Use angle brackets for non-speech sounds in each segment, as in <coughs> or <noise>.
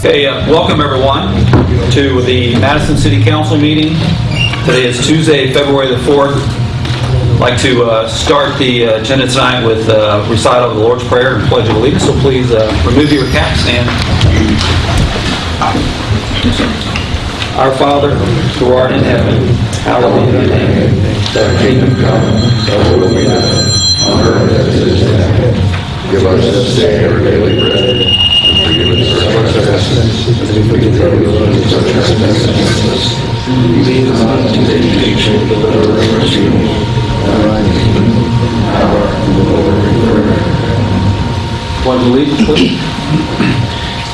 Okay, uh, welcome everyone to the Madison City Council meeting. Today is Tuesday, February the 4th. I'd like to uh, start the uh, agenda tonight with uh, recital of the Lord's Prayer and Pledge of Allegiance, so please uh, remove your caps and... Our Father, who art in heaven, hallowed be thy name. Thy kingdom come, thy will be done, on earth as it is in heaven. Give us this day our daily bread, we the.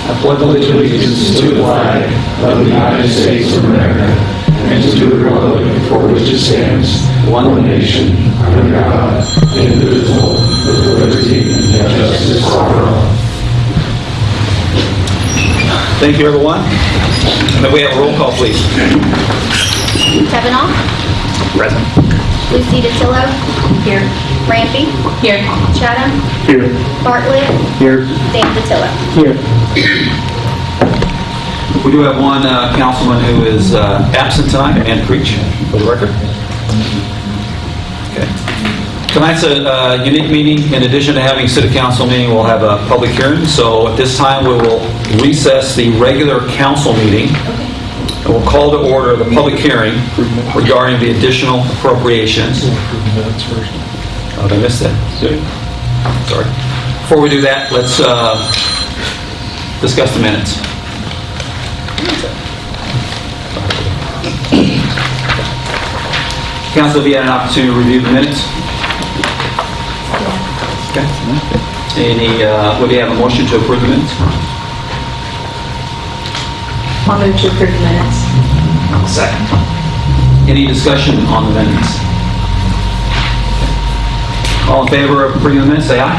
I pledge Allegiance to the flag of the United States of America, and to the republic for which it stands, one nation, under God, indivisible, with liberty and justice for all. Thank you, everyone. May we have a roll call, please? Kavanaugh. Present. Lucy DeTillo. Here. Rampy. Here. Chatham. Here. Bartlett. Here. Dan DeTillo. Here. We do have one uh, councilman who is uh, absent tonight, Amanda Creech, for the record. Okay. Tonight's a uh, unique meeting. In addition to having city council meeting, we'll have a public hearing. So at this time, we will recess the regular council meeting, and we'll call to order the public hearing regarding the additional appropriations. Oh, I miss that? Sorry. Before we do that, let's uh, discuss the minutes. Council, have you had an opportunity to review the minutes? Okay. Any, uh, would you have a motion to approve the minutes? I'll move to approve the minutes. Second. Any discussion on the minutes? All in favor of approving the minutes, say aye.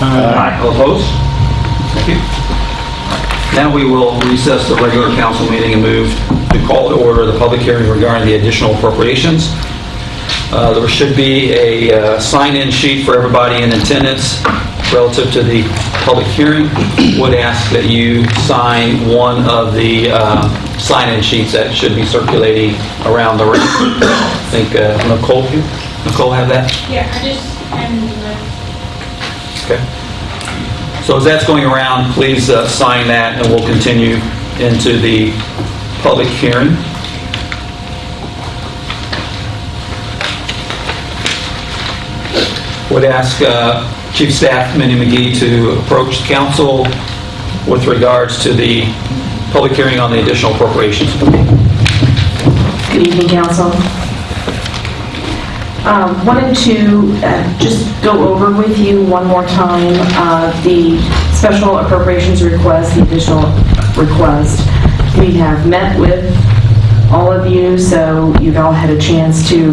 Aye. All opposed? Thank you. Now we will recess the regular council meeting and move to call to order the public hearing regarding the additional appropriations. Uh, There should be a uh, sign-in sheet for everybody in attendance relative to the public hearing. Would ask that you sign one of the uh, sign-in sheets that should be circulating around the room. I <coughs> think uh, Nicole, you- Nicole have that? Yeah, I just, Okay. So as that's going around, please uh, sign that, and we'll continue into the public hearing. Would ask uh, Chief Staff Mindy McGee to approach the council with regards to the public hearing on the additional appropriations. Good evening, council. Um, Wanted to uh, just go over with you one more time uh, the special appropriations request, the additional request. We have met with all of you, so you've all had a chance to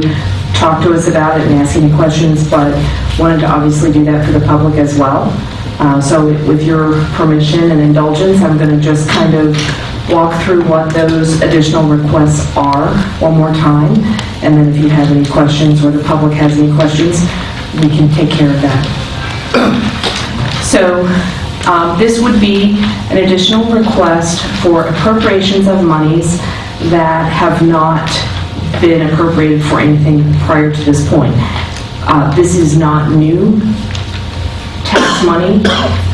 talk to us about it and ask any questions, but wanted to obviously do that for the public as well. Uh, So with your permission and indulgence, I'm going to just kind of walk through what those additional requests are one more time, and then if you have any questions or the public has any questions, we can take care of that. <clears throat> So um, this would be an additional request for appropriations of monies that have not been appropriated for anything prior to this point. Uh, This is not new tax money.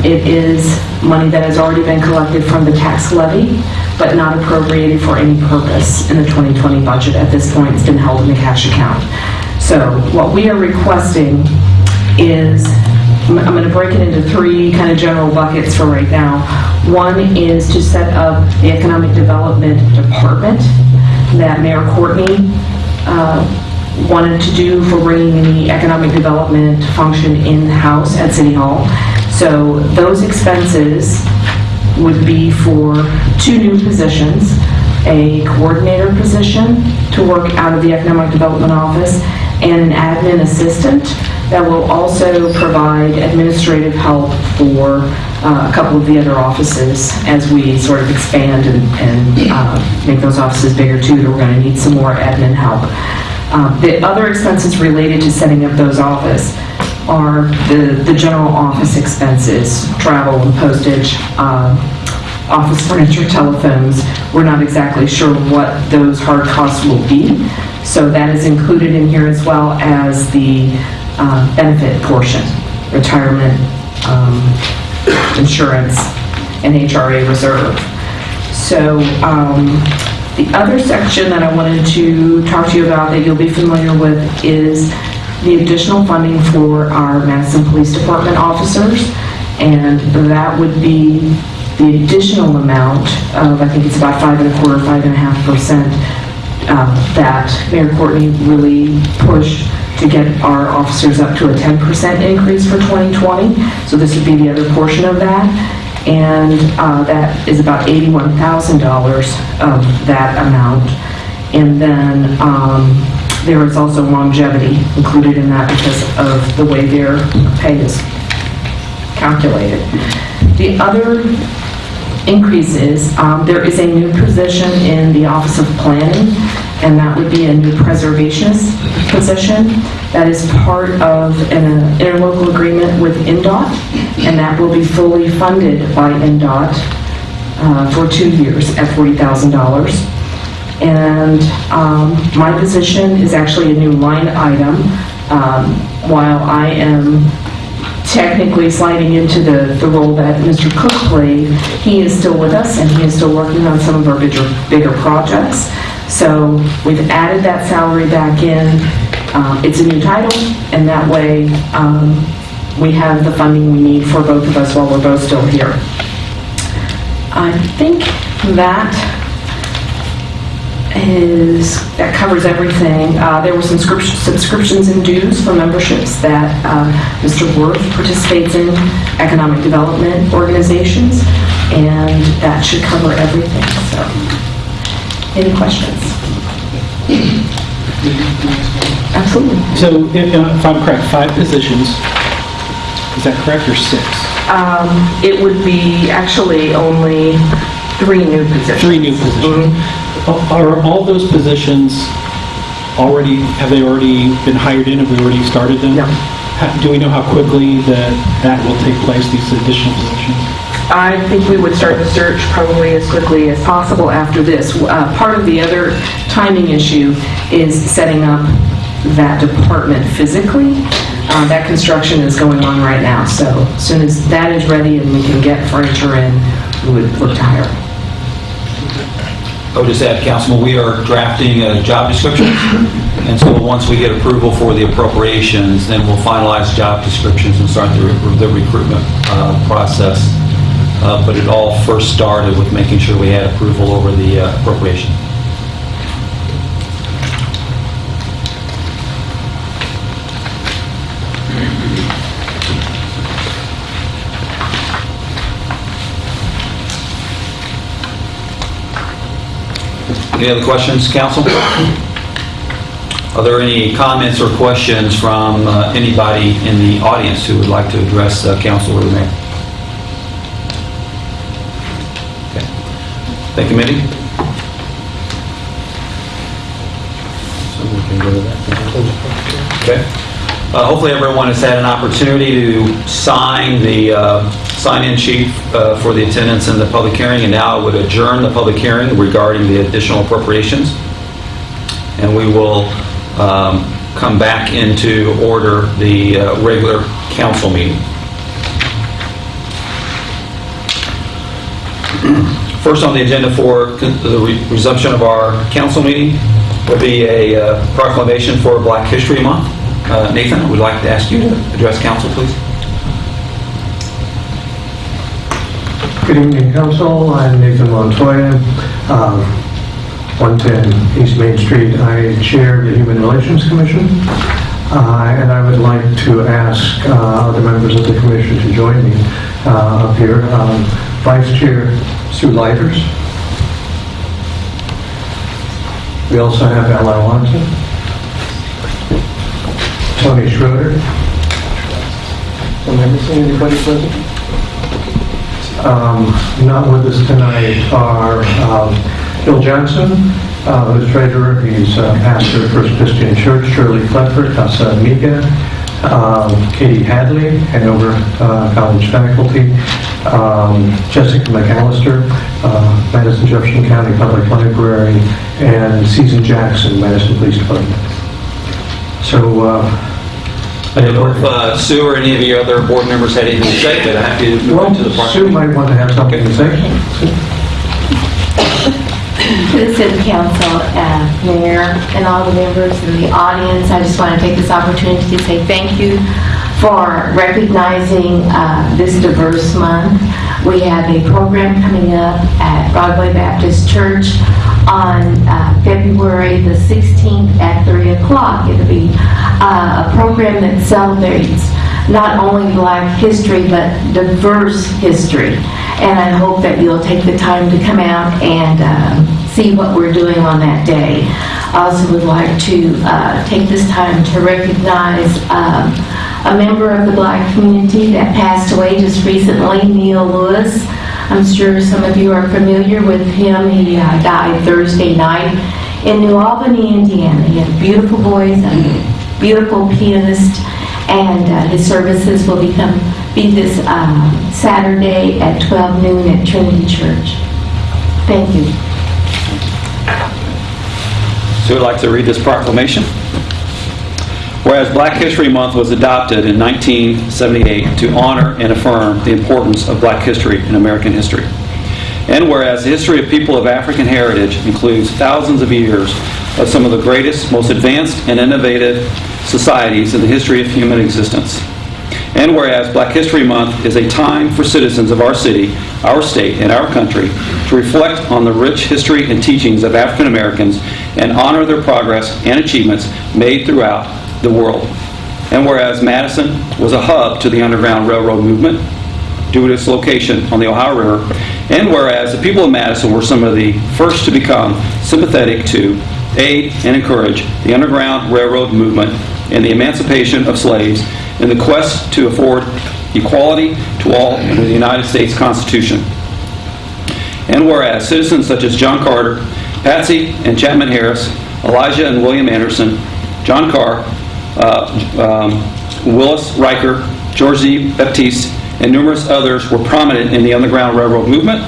It is money that has already been collected from the tax levy, but not appropriated for any purpose in the 2020 budget at this point. It's been held in the cash account. So what we are requesting is, I'm I'm going to break it into three kind of general buckets for right now. One is to set up the Economic Development Department that Mayor Courtney uh, wanted to do for bringing the economic development function in-house at City Hall. So those expenses would be for two new positions, a coordinator position to work out of the Economic Development Office and an admin assistant that will also provide administrative help for uh, a couple of the other offices as we sort of expand and and, uh, make those offices bigger too, that we're going to need some more admin help. Uh, The other expenses related to setting up those offices are the, the general office expenses, travel and postage, uh, office furniture, telephones. We're not exactly sure what those hard costs will be. So that is included in here as well as the uh, benefit portion, retirement, um, insurance, and HRA reserve. So um, the other section that I wanted to talk to you about that you'll be familiar with is the additional funding for our Madison Police Department officers. And that would be the additional amount of, I think it's about five and a quarter, five and a half percent uh, that Mayor Courtney really pushed to get our officers up to a 10% increase for 2020. So this would be the other portion of that. And uh, that is about $81,000 of that amount. And then um, there is also longevity included in that because of the way their pay is calculated. The other increases, um, there is a new position in the Office of Planning, and that would be a new preservationist position. That is part of an interlocal agreement with INDOT, and that will be fully funded by INDOT uh, for two years at $40,000. And um, my position is actually a new line item. Um, While I am technically sliding into the, the role that Mr. Cook played, he is still with us and he is still working on some of our bigger, bigger projects. So we've added that salary back in. Um, It's a new title and that way um, we have the funding we need for both of us while we're both still here. I think that is, that covers everything. Uh, There were some subscriptions and dues for memberships that uh, Mr. Worth participates in, economic development organizations, and that should cover everything, so. Any questions? Absolutely. So if uh, if I'm correct, five positions, is that correct, or six? Um, It would be actually only three new positions. Three new positions. Are all those positions already, have they already been hired in? Have we already started them? No. Ha- Do we know how quickly that that will take place, these additional positions? I think we would start the search probably as quickly as possible after this. Uh, Part of the other timing issue is setting up that department physically. Uh, That construction is going on right now, so as soon as that is ready and we can get furniture in, we would look to hire. I would just add, Councilman, we are drafting a job description, and so once we get approval for the appropriations, then we'll finalize job descriptions and start the re- the recruitment uh, process. Uh, But it all first started with making sure we had approval over the uh, appropriation. Any other questions, council? Are there any comments or questions from uh, anybody in the audience who would like to address uh, council or the mayor? Okay. Thank you, Mindy. Okay. Uh, Hopefully, everyone has had an opportunity to sign the uh, sign-in sheet uh, for the attendance in the public hearing, and now I would adjourn the public hearing regarding the additional appropriations. And we will um, come back into order the uh, regular council meeting. <clears throat> First on the agenda for the re- resumption of our council meeting will be a uh, proclamation for Black History Month. Uh, Nathan, I would like to ask you to address council, please. Good evening, council. I'm Nathan Montoya, um, 110 East Main Street. I chair the Human Relations Commission, Uh, and I would like to ask uh, other members of the commission to join me uh, up here. Um, Vice Chair Sue Lighters. We also have Ella Watson. Tony Schroeder. Am I missing anybody present? um, not with us tonight are um, Bill Johnson, uh, who's treasurer, he's uh, pastor of First Christian Church, Shirley Clefford, Casa Amiga, um, Katie Hadley, Hanover uh, College faculty, um, Jessica McAllister, uh, Madison Jefferson County Public Library, and Susan Jackson, Madison Police Department. So, uh, I don't know if uh, Sue or any of your other board members had anything to say, but I have to move well, to the Sue proclamation. might want to have something to say. To the city council, uh, mayor, and all the members in the audience, I just want to take this opportunity to say thank you for recognizing uh, this diverse month. We have a program coming up at Broadway Baptist Church on uh, February the 16th at 3 o'clock. It'll be uh, a program that celebrates not only Black history, but diverse history. And I hope that you'll take the time to come out and um, see what we're doing on that day. I also would like to uh, take this time to recognize um, a member of the Black community that passed away just recently, Neil Lewis. I'm sure some of you are familiar with him. He uh, died Thursday night in New Albany, Indiana. He had a beautiful voice, a beautiful pianist, and uh, his services will become, be this um, Saturday at 12 noon at Trinity Church. Thank you. Sue would like to read this proclamation. Whereas Black History Month was adopted in 1978 to honor and affirm the importance of black history in American history. And whereas the history of people of African heritage includes thousands of years of some of the greatest, most advanced, and innovative societies in the history of human existence. And whereas Black History Month is a time for citizens of our city, our state, and our country to reflect on the rich history and teachings of African Americans and honor their progress and achievements made throughout the world. And whereas Madison was a hub to the Underground Railroad movement due to its location on the Ohio River, and whereas the people of Madison were some of the first to become sympathetic to aid and encourage the Underground Railroad movement and the emancipation of slaves in the quest to afford equality to all under the United States Constitution. And whereas citizens such as John Carter, Patsy and Chapman Harris, Elijah and William Anderson, John Carr, uh, um, Willis Riker, George DeBaptiste, and numerous others were prominent in the Underground Railroad movement.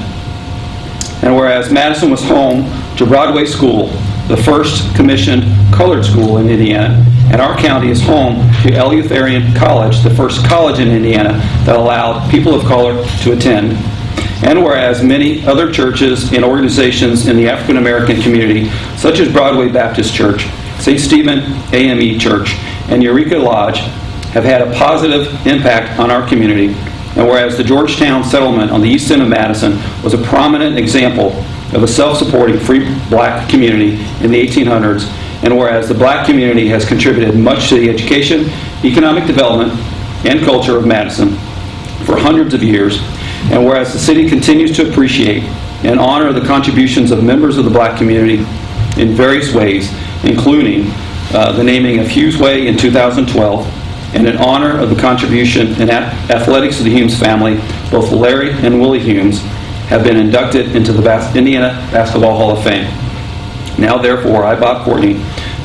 And whereas Madison was home to Broadway School, the first commissioned colored school in Indiana, and our county is home to Eleutherian College, the first college in Indiana that allowed people of color to attend. And whereas many other churches and organizations in the African American community, such as Broadway Baptist Church, St. Stephen AME Church, and Eureka Lodge, have had a positive impact on our community. And whereas the Georgetown settlement on the east end of Madison was a prominent example of a self-supporting free black community in the 1800s, and whereas the black community has contributed much to the education, economic development, and culture of Madison for hundreds of years, and whereas the city continues to appreciate and honor the contributions of members of the black community in various ways, including uh, the naming of Humes Way in 2012, and in honor of the contribution in athletics of the Humes family, both Larry and Willie Humes have been inducted into the Bas- Indiana Basketball Hall of Fame. Now therefore, I, Bob Courtney,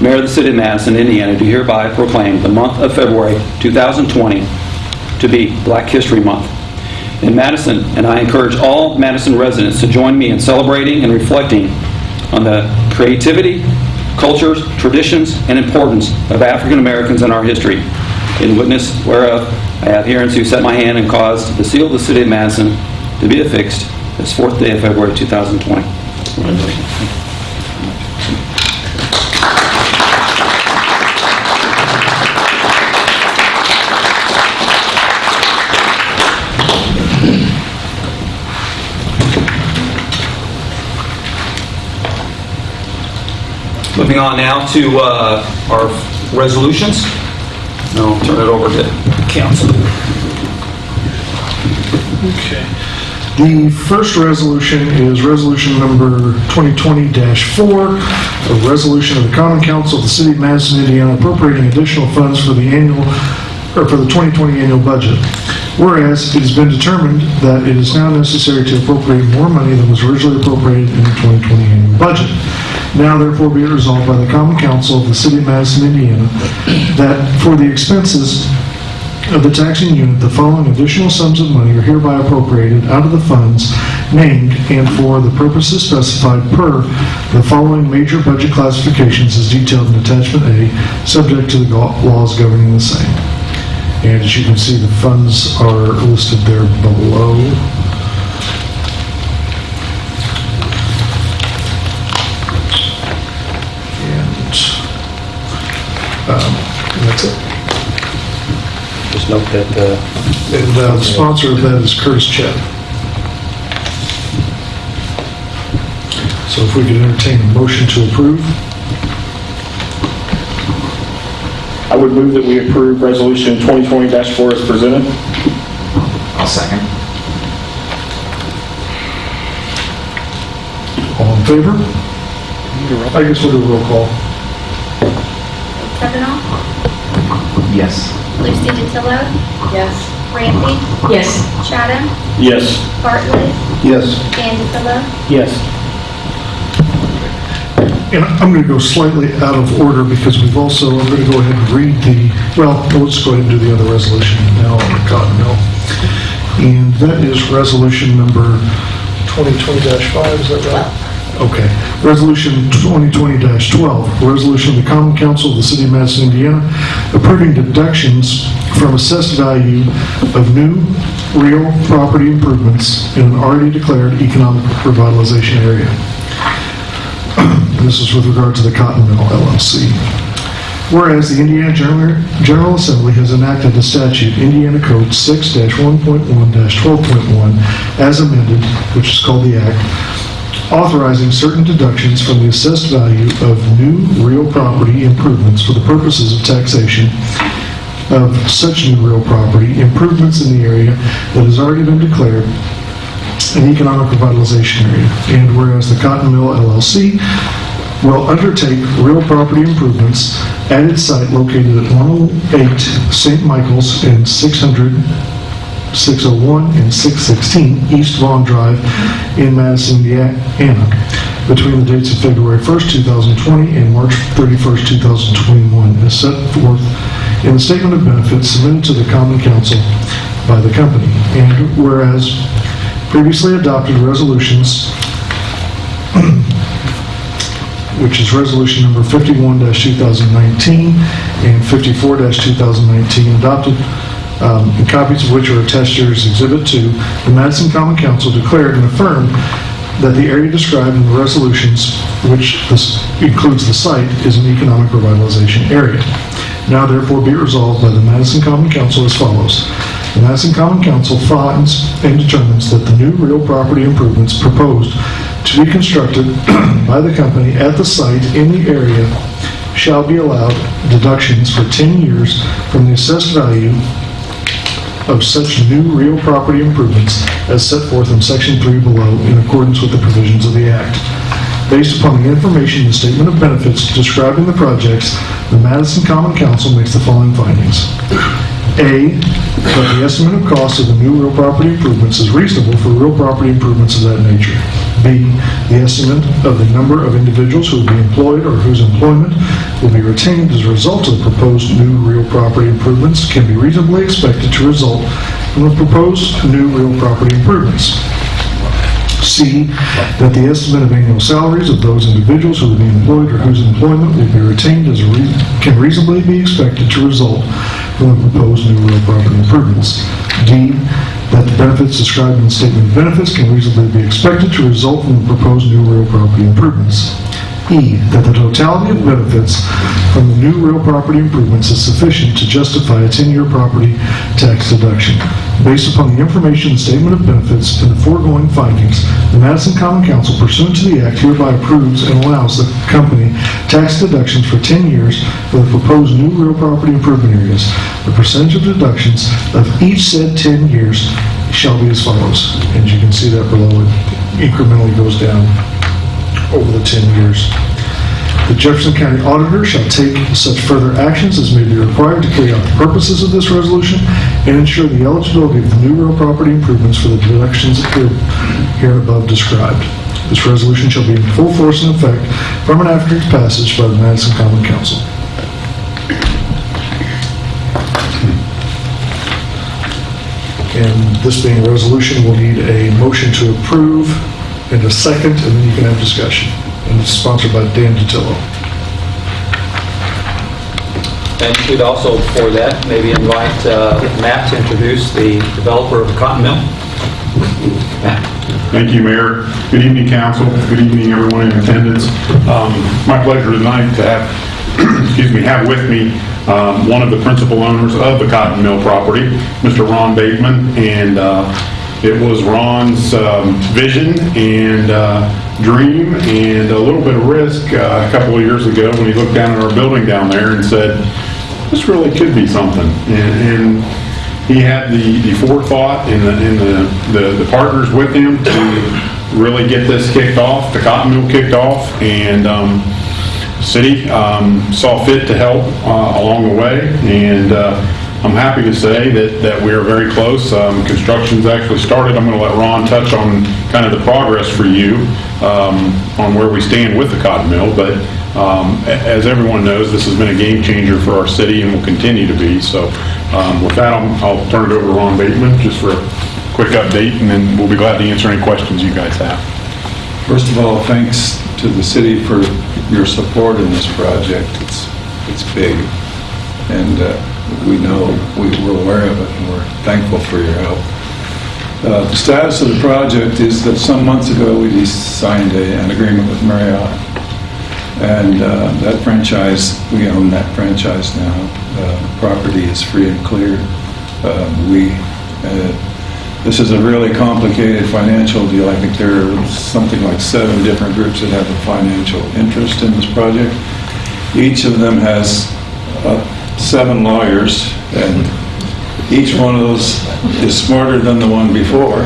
Mayor of the City of Madison, Indiana, do hereby proclaim the month of February 2020 to be Black History Month in Madison, and I encourage all Madison residents to join me in celebrating and reflecting on the creativity, cultures, traditions, and importance of African Americans in our history. In witness whereof, I have hereunto set my hand and caused the seal of the City of Madison to be affixed this fourth day of February 2020. Moving on now to uh, our resolutions. And I'll turn it over to council. Okay. The first resolution is resolution number 2020-4, a resolution of the Common Council of the City of Madison, Indiana appropriating additional funds for the annual, or for the 2020 annual budget. Whereas it has been determined that it is now necessary to appropriate more money than was originally appropriated in the 2020 annual budget. Now therefore be it resolved by the Common Council of the City of Madison, Indiana, that for the expenses of the taxing unit, the following additional sums of money are hereby appropriated out of the funds named and for the purposes specified per the following major budget classifications as detailed in attachment A, subject to the laws governing the same. And as you can see, the funds are listed there below. Um, that's it. Just note that uh, And uh, the sponsor of that is Curtis Chatham. So if we could entertain a motion to approve, I would move that we approve Resolution 2020-4 as presented. I'll second. all in favor? I guess we'll do a roll call. Kavanaugh? Yes. Lucy DeTillo? Yes. Ramsey? Yes. Chatham? Yes. Bartlett? Yes. And DeTillo? Yes. And I'm going to go slightly out of order because we've also, I'm going to go ahead and read the, well, let's go ahead and do the other resolution now on the Cotton Mill. And that is resolution number 2020-5, is that right? Okay. Resolution 2020-12, resolution of the Common Council of the City of Madison, Indiana, approving deductions from assessed value of new real property improvements in an already declared economic revitalization area. <clears throat> This is with regard to the Cotton Mill LLC. Whereas the Indiana General General Assembly has enacted the statute Indiana Code 6-1.1-12.1 as amended, which is called the Act, authorizing certain deductions from the assessed value of new real property improvements for the purposes of taxation of such new real property improvements in the area that has already been declared an economic revitalization area. And whereas the Cotton Mill LLC will undertake real property improvements at its site located at 108 St. Michael's and 600, 601 and 616 East Vaughn Drive in Madison, Indiana, between the dates of February 1st, 2020 and March 31st, 2021, as set forth in the Statement of Benefits submitted to the Common Council by the company. And whereas previously adopted resolutions <clears throat> which is resolution number 51-2019 and 54-2019, adopted, um, copies of which are attached here as Exhibit 2, the Madison Common Council declared and affirmed that the area described in the resolutions, which this includes the site, is an economic revitalization area. Now therefore be resolved by the Madison Common Council as follows. The Madison Common Council finds and determines that the new real property improvements proposed to be constructed <clears throat> by the company at the site in the area shall be allowed deductions for 10 years from the assessed value of such new real property improvements as set forth in Section 3 below in accordance with the provisions of the Act. Based upon the information in the Statement of Benefits describing the projects, the Madison Common Council makes the following findings. A, that the estimate of cost of the new real property improvements is reasonable for real property improvements of that nature. B, the estimate of the number of individuals who will be employed or whose employment will be retained as a result of the proposed new real property improvements can be reasonably expected to result from the proposed new real property improvements. C, that the estimate of annual salaries of those individuals who will be employed or whose employment will be retained as a rea- can reasonably be expected to result from the proposed new real property improvements. D, that the benefits described in the statement of benefits can reasonably be expected to result from the proposed new real property improvements. E, that the totality of benefits from the new real property improvements is sufficient to justify a 10-year property tax deduction. Based upon the information and statement of benefits and the foregoing findings, the Madison Common Council pursuant to the Act hereby approves and allows the company tax deductions for 10 years for the proposed new real property improvement areas. The percentage of deductions of each said 10 years shall be as follows. And you can see that below, it incrementally goes down over the 10 years. The Jefferson County Auditor shall take such further actions as may be required to carry out the purposes of this resolution and ensure the eligibility of the new real property improvements for the deductions here here above described. This resolution shall be in full force and effect from and after its passage by the Madison Common Council. And this being a resolution, we'll need a motion to approve and a second, and then you can have discussion. And it's sponsored by Dan DeTillo. And we'd also, for that, maybe invite uh, Matt to introduce the developer of the Cotton Mill. Matt? Thank you, Mayor. Good evening, council. Good evening, everyone in attendance. Um, My pleasure tonight to have, <clears throat> excuse me, have with me um, one of the principal owners of the Cotton Mill property, Mr. Ron Bateman. And uh, it was Ron's um, vision and uh, dream and a little bit of risk uh, a couple of years ago when he looked down at our building down there and said, this really could be something. And and he had the, the forethought and the, and the, the, the partners with him to really get this kicked off, the cotton mill kicked off, and, um, city, um, saw fit to help, uh, along the way, and, uh, I'm happy to say that, that we are very close. Um, construction's actually started. I'm gonna let Ron touch on kind of the progress for you, um, on where we stand with the cotton mill, but, um, as everyone knows, this has been a game changer for our city and will continue to be, so, um, with that, I'll, I'll turn it over to Ron Bateman, just for a quick update, and then we'll be glad to answer any questions you guys have. First of all, thanks to the city for your support in this project. It's, it's big, and uh, we know, we- we're aware of it, and we're thankful for your help. Uh, The status of the project is that some months ago, we signed a- an agreement with Marriott, and uh, that franchise, we own that franchise now. Uh, Property is free and clear. Uh, We uh, this is a really complicated financial deal. I think there are something like seven different groups that have a financial interest in this project. Each of them has uh, seven lawyers, and each one of those is smarter than the one before.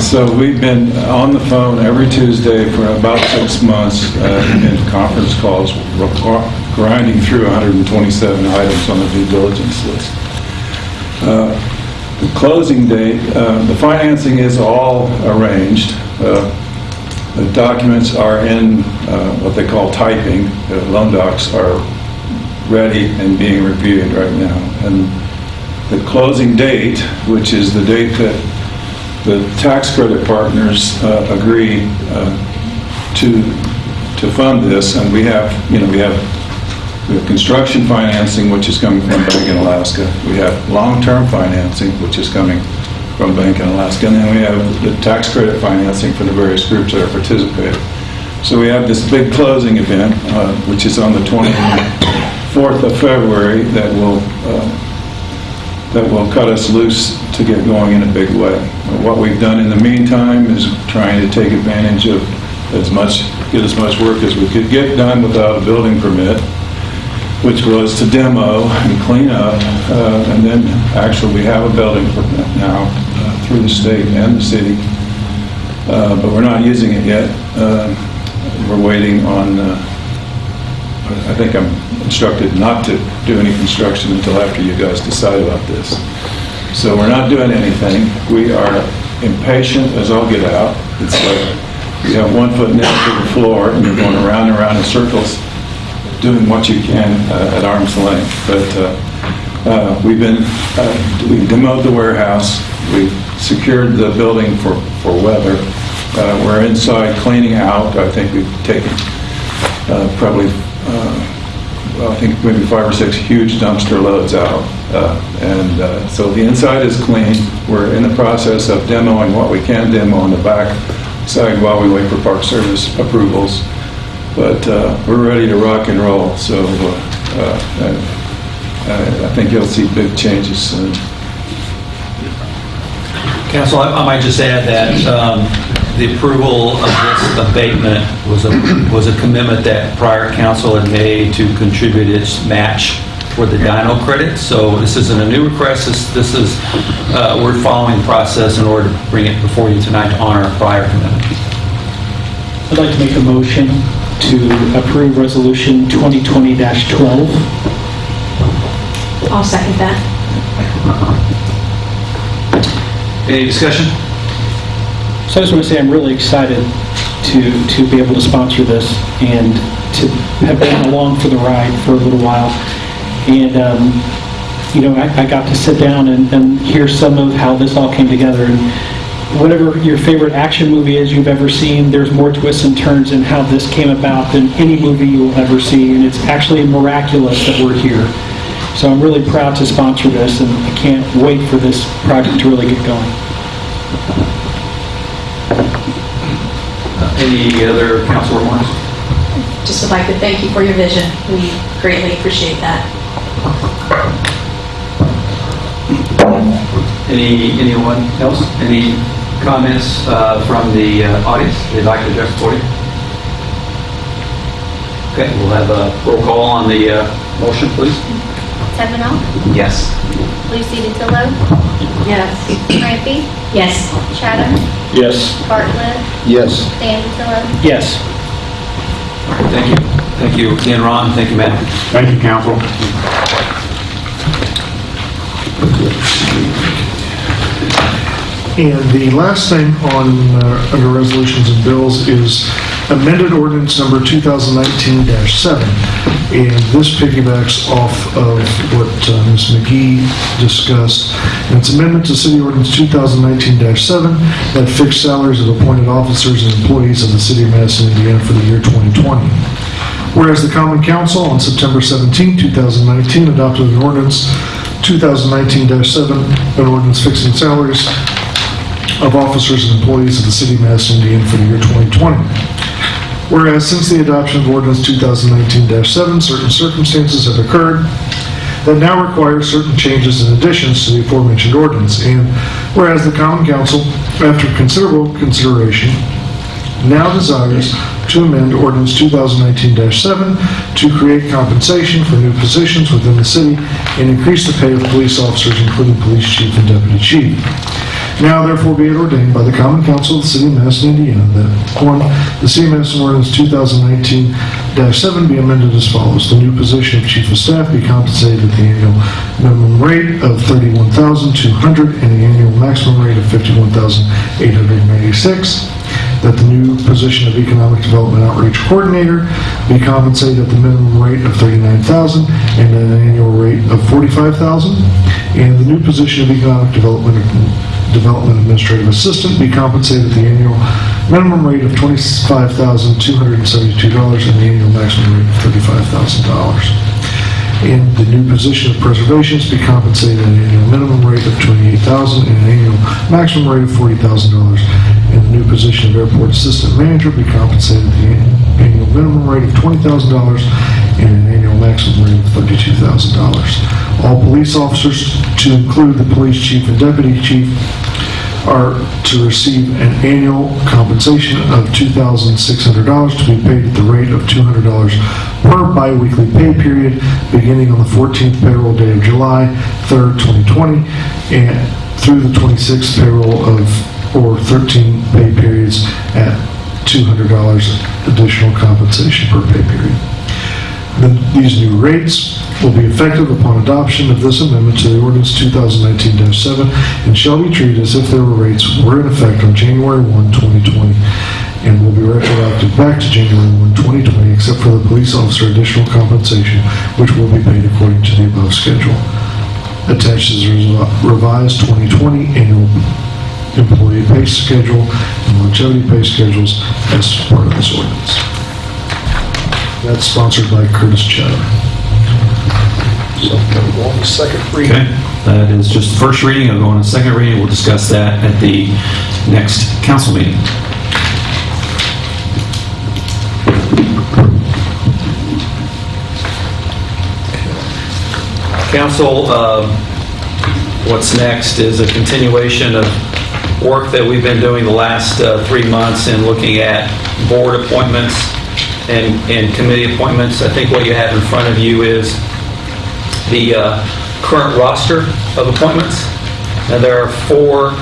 So we've been on the phone every Tuesday for about six months uh, in conference calls, grinding through 127 items on the due diligence list. Uh, the closing date, uh, the financing is all arranged. Uh, The documents are in uh, what they call typing. Loan docs are ready and being reviewed right now. And the closing date, which is the date that the tax credit partners uh, agree uh, to, to fund this, and we have, you know, we have we have construction financing, which is coming from Bank in Alaska. We have long-term financing, which is coming from Bank in Alaska. And then we have the tax credit financing for the various groups that are participating. So we have this big closing event, uh, which is on the 24th of February, that will, uh, that will cut us loose to get going in a big way. What we've done in the meantime is trying to take advantage of as much, get as much work as we could get done without a building permit which was to demo and clean up, uh, and then actually we have a building permit now uh, through the state and the city, Uh, but we're not using it yet. Uh, We're waiting on, uh, I think I'm instructed not to do any construction until after you guys decide about this. So we're not doing anything. We are impatient as all get out. It's like you have one foot nailed to the floor and you're going around and around in circles doing what you can uh, at arm's length. But uh, uh, we've been, uh, we demoed the warehouse, we've secured the building for, for weather. Uh, We're inside cleaning out, I think we've taken uh, probably, uh, well, I think maybe five or six huge dumpster loads out. Uh, And uh, so the inside is clean. We're in the process of demoing what we can demo on the back side while we wait for Park Service approvals. But uh, we're ready to rock and roll, so uh, I I think you'll see big changes soon. Council, I I might just add that um, the approval of this abatement was a, was a commitment that prior council had made to contribute its match for the Dino credit. So this isn't a new request, this, this is, uh, we're following the process in order to bring it before you tonight to honor a prior commitment. I'd like to make a motion to approve Resolution 2020-12. I'll second that. Any discussion? So I just want to say I'm really excited to, to be able to sponsor this and to have been along for the ride for a little while. And um, you know, I I got to sit down and and hear some of how this all came together. And whatever your favorite action movie is you've ever seen, there's more twists and turns in how this came about than any movie you will ever see, and it's actually miraculous that we're here. So I'm really proud to sponsor this, and I can't wait for this project to really get going. Any other council remarks? Just would like to thank you for your vision. We greatly appreciate that. Any, anyone else? Any comments uh, from the uh, audience they'd like to address the podium? Okay, we'll have a roll call on the uh, motion, please. Stefano, Yes. Lucy DeTillo, Yes. Rampy, Yes. Chatham, Yes. Bartlett, Yes. Dan DeTillo. Yes. All right, Thank you. Thank you again, Ron. Thank you, Matt. Thank you, council. And the last thing on, uh, under resolutions and bills is amended ordinance number 2019-7. And this piggybacks off of what uh, Ms. McGee discussed. And it's amendment to city ordinance 2019-7 that fixed salaries of appointed officers and employees of the city of Madison, Indiana for the year 2020. Whereas the Common Council on September 17, 2019 adopted an ordinance 2019-7, an ordinance fixing salaries of officers and employees of the city of Madison, Indiana for the year 2020. Whereas since the adoption of ordinance 2019-7, certain circumstances have occurred that now require certain changes and additions to the aforementioned ordinance. And whereas the Common Council, after considerable consideration, now desires to amend ordinance 2019-7 to create compensation for new positions within the city and increase the pay of police officers, including police chief and deputy chief. Now therefore be it ordained by the Common Council of the City of Madison, Indiana, that the City of Madison ordinance 2019-7 be amended as follows. The new position of Chief of Staff be compensated at the annual minimum rate of 31,200 and the annual maximum rate of $51,896 that the new position of Economic Development Outreach Coordinator be compensated at the minimum rate of 39,000 and at an annual rate of 45,000, and the new position of Economic Development Development Administrative Assistant be compensated at the annual minimum rate of $25,272 and the annual maximum rate of $35,000 and the new position of preservations be compensated at an annual minimum rate of 28,000 and an annual maximum rate of $40,000. And the new position of airport assistant manager be compensated at the annual minimum rate of $20,000 and an annual maximum rate of $32,000. All police officers, to include the police chief and deputy chief, are to receive an annual compensation of $2,600 to be paid at the rate of $200 per biweekly pay period, beginning on the 14th payroll day of July 3rd, 2020, and through the 26th payroll of, or 13 pay periods at $200 additional compensation per pay period. The- These new rates will be effective upon adoption of this amendment to the ordinance 2019-7 and shall be treated as if their rates were in effect on January 1, 2020, and will be retroactive back to January 1, 2020, except for the police officer additional compensation, which will be paid according to the above schedule. Attached is revised 2020 annual employee pay schedule and longevity pay schedules as part of this ordinance. That's sponsored by Curtis Chatham. So, go on to second reading. Okay, that is just the first reading. I'll go on to second reading. We'll discuss that at the next council meeting. Council, um, what's next is a continuation of work that we've been doing the last uh, three months in looking at board appointments and and committee appointments. I think what you have in front of you is the uh, current roster of appointments. And there are four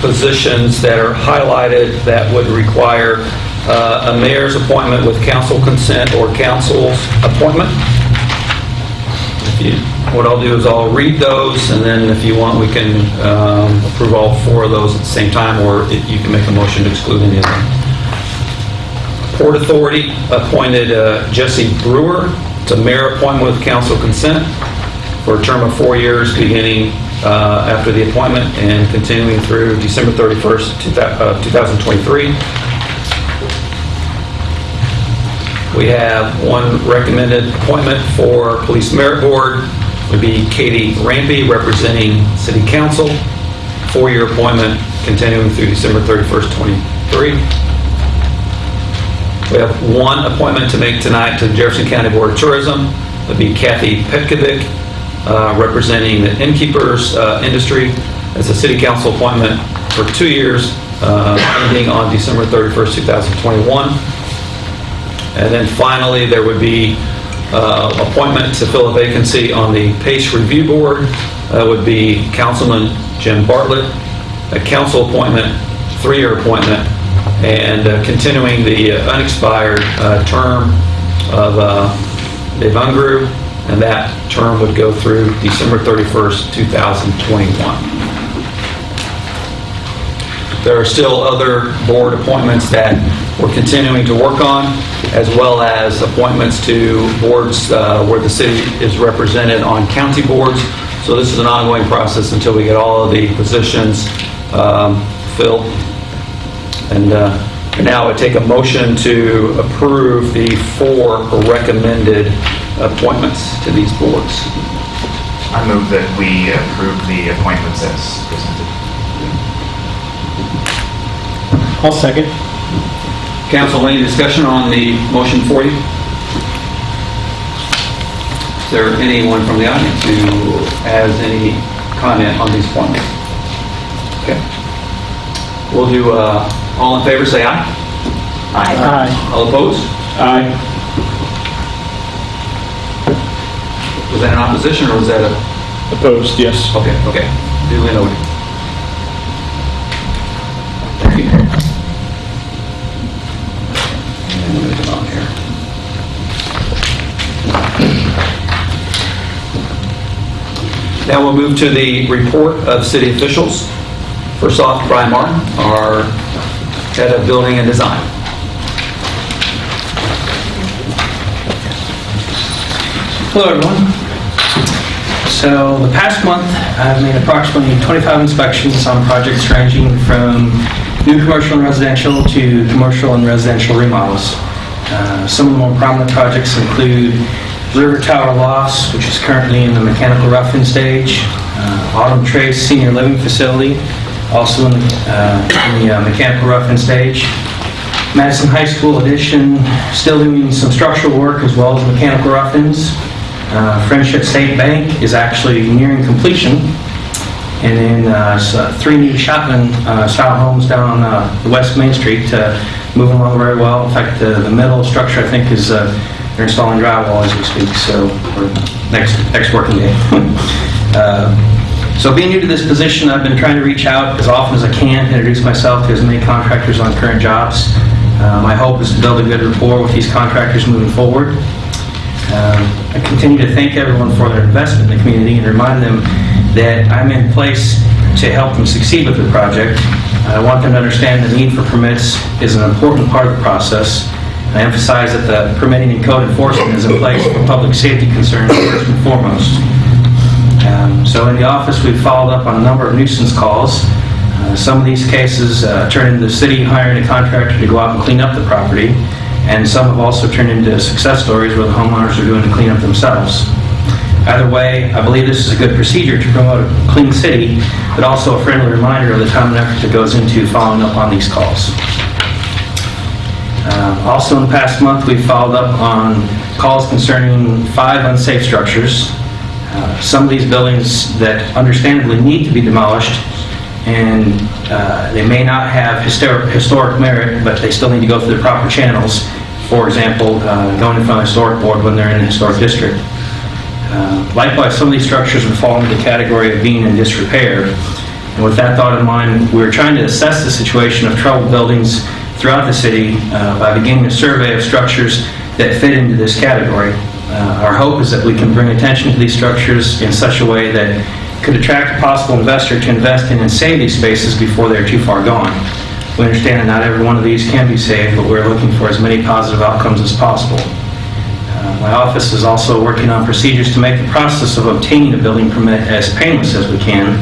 positions that are highlighted that would require uh, a mayor's appointment with council consent or council's appointment. If you- What I'll do is I'll read those, and then if you want, we can um, approve all four of those at the same time, or if you can make a motion to exclude any of them. Port Authority appointed uh, Jesse Brewer to mayor appointment with council consent. for a term of four years, beginning uh, after the appointment and continuing through December 31st, two uh, 2023. We have one recommended appointment for Police Merit Board, would be Katie Rampy, representing City Council, four-year appointment continuing through December 31st, 23. We have one appointment to make tonight to the Jefferson County Board of Tourism, would be Kathy Petkovic, uh, representing the innkeepers uh, industry, as a City Council appointment for two years, uh, ending on December 31st, 2021. And then finally, there would be uh, appointment to fill a vacancy on the Pace Review Board. That would be Councilman Jim Bartlett, a council appointment, three-year appointment, and uh, continuing the uh, unexpired uh, term of uh, Dave Ungru, and that term would go through December 31st, 2021. There are still other board appointments that we're continuing to work on, as well as appointments to boards uh, where the city is represented on county boards. So this is an ongoing process until we get all of the positions um, filled. And uh, now I take a motion to approve the four recommended appointments to these boards. I move that we approve the appointments as presented. I'll second. Council, any discussion on the motion for you? Is there anyone from the audience who has any comment on these points? Okay. We'll do, uh, all in favor, say aye. Aye. All opposed? Aye. Was that an opposition, or was that a? Opposed, yes. Okay, okay. Duly noted. Thank you. And move it on here. Now we'll move to the report of city officials. First off, Brian Martin, our head of building and design. Hello, everyone. So the past month, I've made approximately 25 inspections on projects ranging from new commercial and residential to commercial and residential remodels. Uh, Some of the more prominent projects include River Tower Loss, which is currently in the mechanical roughing stage, uh, Autumn Trace Senior Living Facility, also in the uh, in the uh, mechanical roughing stage, Madison High School addition, still doing some structural work as well as mechanical rough-ins. Uh, Friendship State Bank is actually nearing completion. And then uh, uh, three new Shotland uh, style homes down uh, the West Main Street, uh, moving along very well. In fact, the the metal structure, I think, is, they're installing drywall as we speak, so, next, next working day. <laughs> Uh, so being new to this position, I've been trying to reach out as often as I can, introduce myself to as many contractors on current jobs. Uh, My hope is to build a good rapport with these contractors moving forward. Um, I continue to thank everyone for their investment in the community and remind them that I'm in place to help them succeed with their project. I want them to understand the need for permits is an important part of the process. I emphasize that the permitting and code enforcement is in place for public safety concerns first and foremost. Um, So in the office, we've followed up on a number of nuisance calls. Uh, Some of these cases uh, turn into the city hiring a contractor to go out and clean up the property, and some have also turned into success stories where the homeowners are doing the cleanup themselves. Either way, I believe this is a good procedure to promote a clean city, but also a friendly reminder of the time and effort that goes into following up on these calls. Uh, Also, in the past month, we've followed up on calls concerning five unsafe structures. Uh, Some of these buildings that understandably need to be demolished, and uh, they may not have historic historic merit, but they still need to go through the proper channels. For example, uh, going in front of the historic board when they're in the historic district. Uh, Likewise, some of these structures would fall into the category of being in disrepair. And with that thought in mind, we're trying to assess the situation of troubled buildings throughout the city uh, by beginning a survey of structures that fit into this category. Uh, Our hope is that we can bring attention to these structures in such a way that could attract a possible investor to invest in and save these spaces before they're too far gone. We understand that not every one of these can be saved, but we're looking for as many positive outcomes as possible. Uh, My office is also working on procedures to make the process of obtaining a building permit as painless as we can.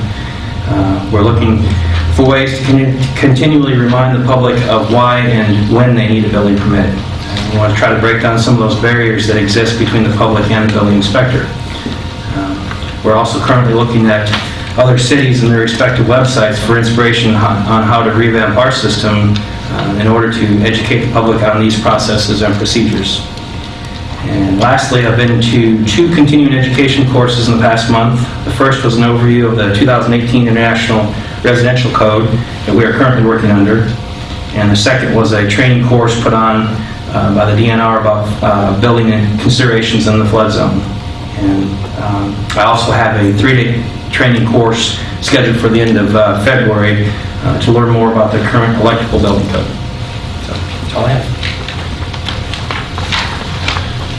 Uh, We're looking for ways to con- continually remind the public of why and when they need a building permit. And We want to try to break down some of those barriers that exist between the public and the building inspector. Um, We're also currently looking at other cities and their respective websites for inspiration on on how to revamp our system uh, in order to educate the public on these processes and procedures. And lastly, I've been to two continuing education courses in the past month. The first was an overview of the 2018 International Residential Code that we are currently working under. And the second was a training course put on uh, by the DNR about uh, building considerations in the flood zone. And um, I also have a three-day training course scheduled for the end of uh, February uh, to learn more about the current electrical building code. So, That's all I have.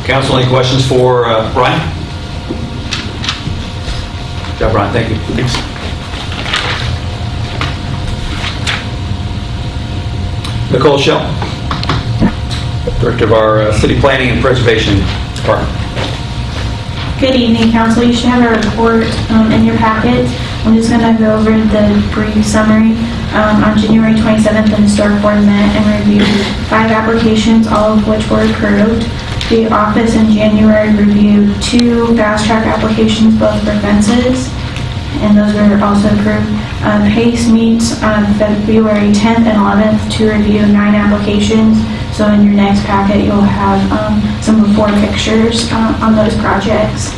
Council, any questions for uh, Brian? Yeah, Brian, thank you. Thanks. Nicole Director of our uh, City Planning and Preservation Department. Good evening, council. You should have a report um, in your packet. I'm just going to go over the brief summary. Um, On January 27th, the Historic Board met and reviewed five applications, all of which were approved. The office in January reviewed two fast-track applications, both for fences, and those were also approved. Um, Pace meets on February 10th and 11th to review nine applications. So in your next packet, you'll have um, some before pictures uh, on those projects.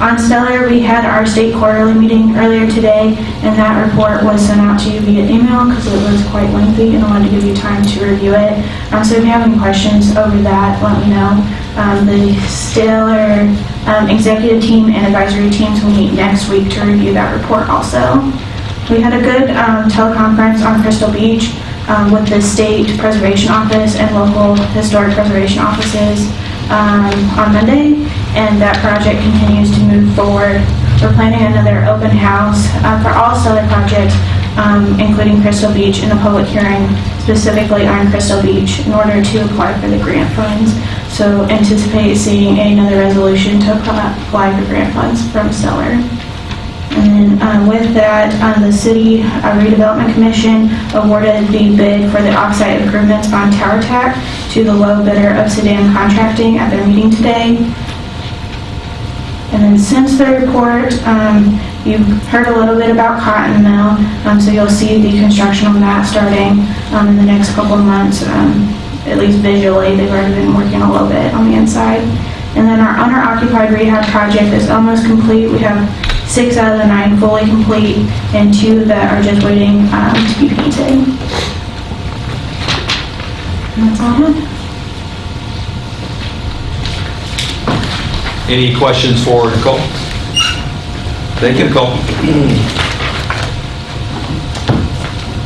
On Stellar, we had our state quarterly meeting earlier today, and that report was sent out to you via email because it was quite lengthy, and I wanted to give you time to review it. Um, So if you have any questions over that, let me know. Um, The Stellar um, executive team and advisory teams will meet next week to review that report also. We had a good um, teleconference on Crystal Beach um, with the State Preservation Office and local historic preservation offices um, on Monday, and that project continues to move forward. We're planning another open house uh, for all Stellar projects, um, including Crystal Beach, in a public hearing specifically on Crystal Beach in order to apply for the grant funds. So anticipate seeing another resolution to apply for grant funds from Stellar. And then um, with that, uh, the City uh, Redevelopment Commission awarded the bid for the offsite improvements on Tower Tack to the low bidder of Sedan Contracting at their meeting today. And then since the report, um, you've heard a little bit about Cotton Mill, um, so you'll see the construction on that starting um, in the next couple of months, um, at least visually. They've already been working a little bit on the inside. And then our owner-occupied rehab project is almost complete. We have six out of the nine fully complete and two that are just waiting um, to be painted. That's all. Any questions for Nicole? Thank you, Nicole.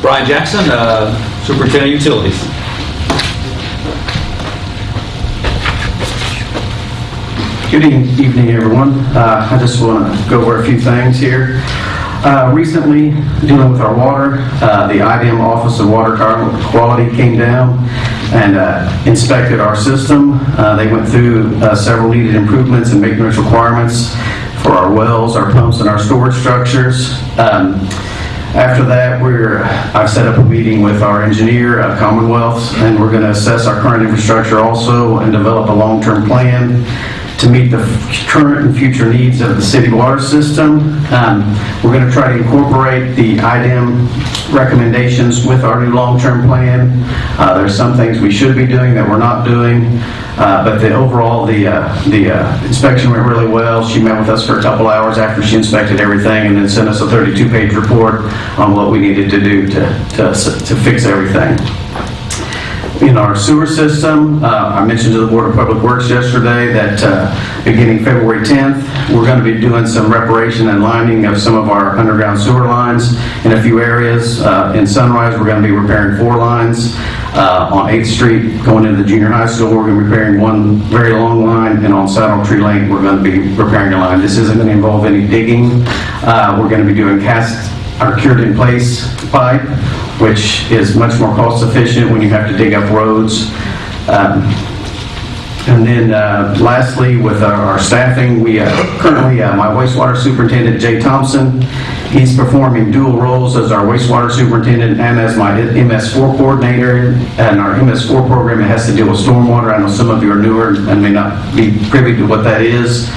Brian Jackson, uh, Superintendent Utilities. Good evening, everyone. Uh, I just want to go over a few things here. Uh, Recently, dealing with our water, uh, the IDEM Office of Water Quality came down and uh, inspected our system. Uh, They went through uh, several needed improvements and maintenance requirements for our wells, our pumps, and our storage structures. Um, after that, we're, I've set up a meeting with our engineer, uh, Commonwealth, and we're going to assess our current infrastructure also and develop a long-term plan to meet the current and future needs of the city water system. Um, We're going to try to incorporate the IDEM recommendations with our new long-term plan. Uh, There's some things we should be doing that we're not doing, uh, but the overall, the uh, the uh, inspection went really well. She met with us for a couple hours after she inspected everything and then sent us a 32-page report on what we needed to do to to to fix everything in our sewer system. Uh, I mentioned to the Board of Public Works yesterday that uh, beginning February 10th, we're going to be doing some reparation and lining of some of our underground sewer lines in a few areas. Uh, In Sunrise, we're going to be repairing four lines. Uh, On 8th Street, going into the junior high school, we're going to be repairing one very long line, and on Saddle Tree Lane, we're going to be repairing a line. This isn't going to involve any digging. Uh, We're going to be doing cast our cured-in-place pipe, which is much more cost-efficient when you have to dig up roads. Um, And then uh, lastly, with our our staffing, we uh, currently, uh, my wastewater superintendent, Jay Thompson, he's performing dual roles as our wastewater superintendent and as my MS4 coordinator. And our MS4 program it has to deal with stormwater. I know some of you are newer and may not be privy to what that is.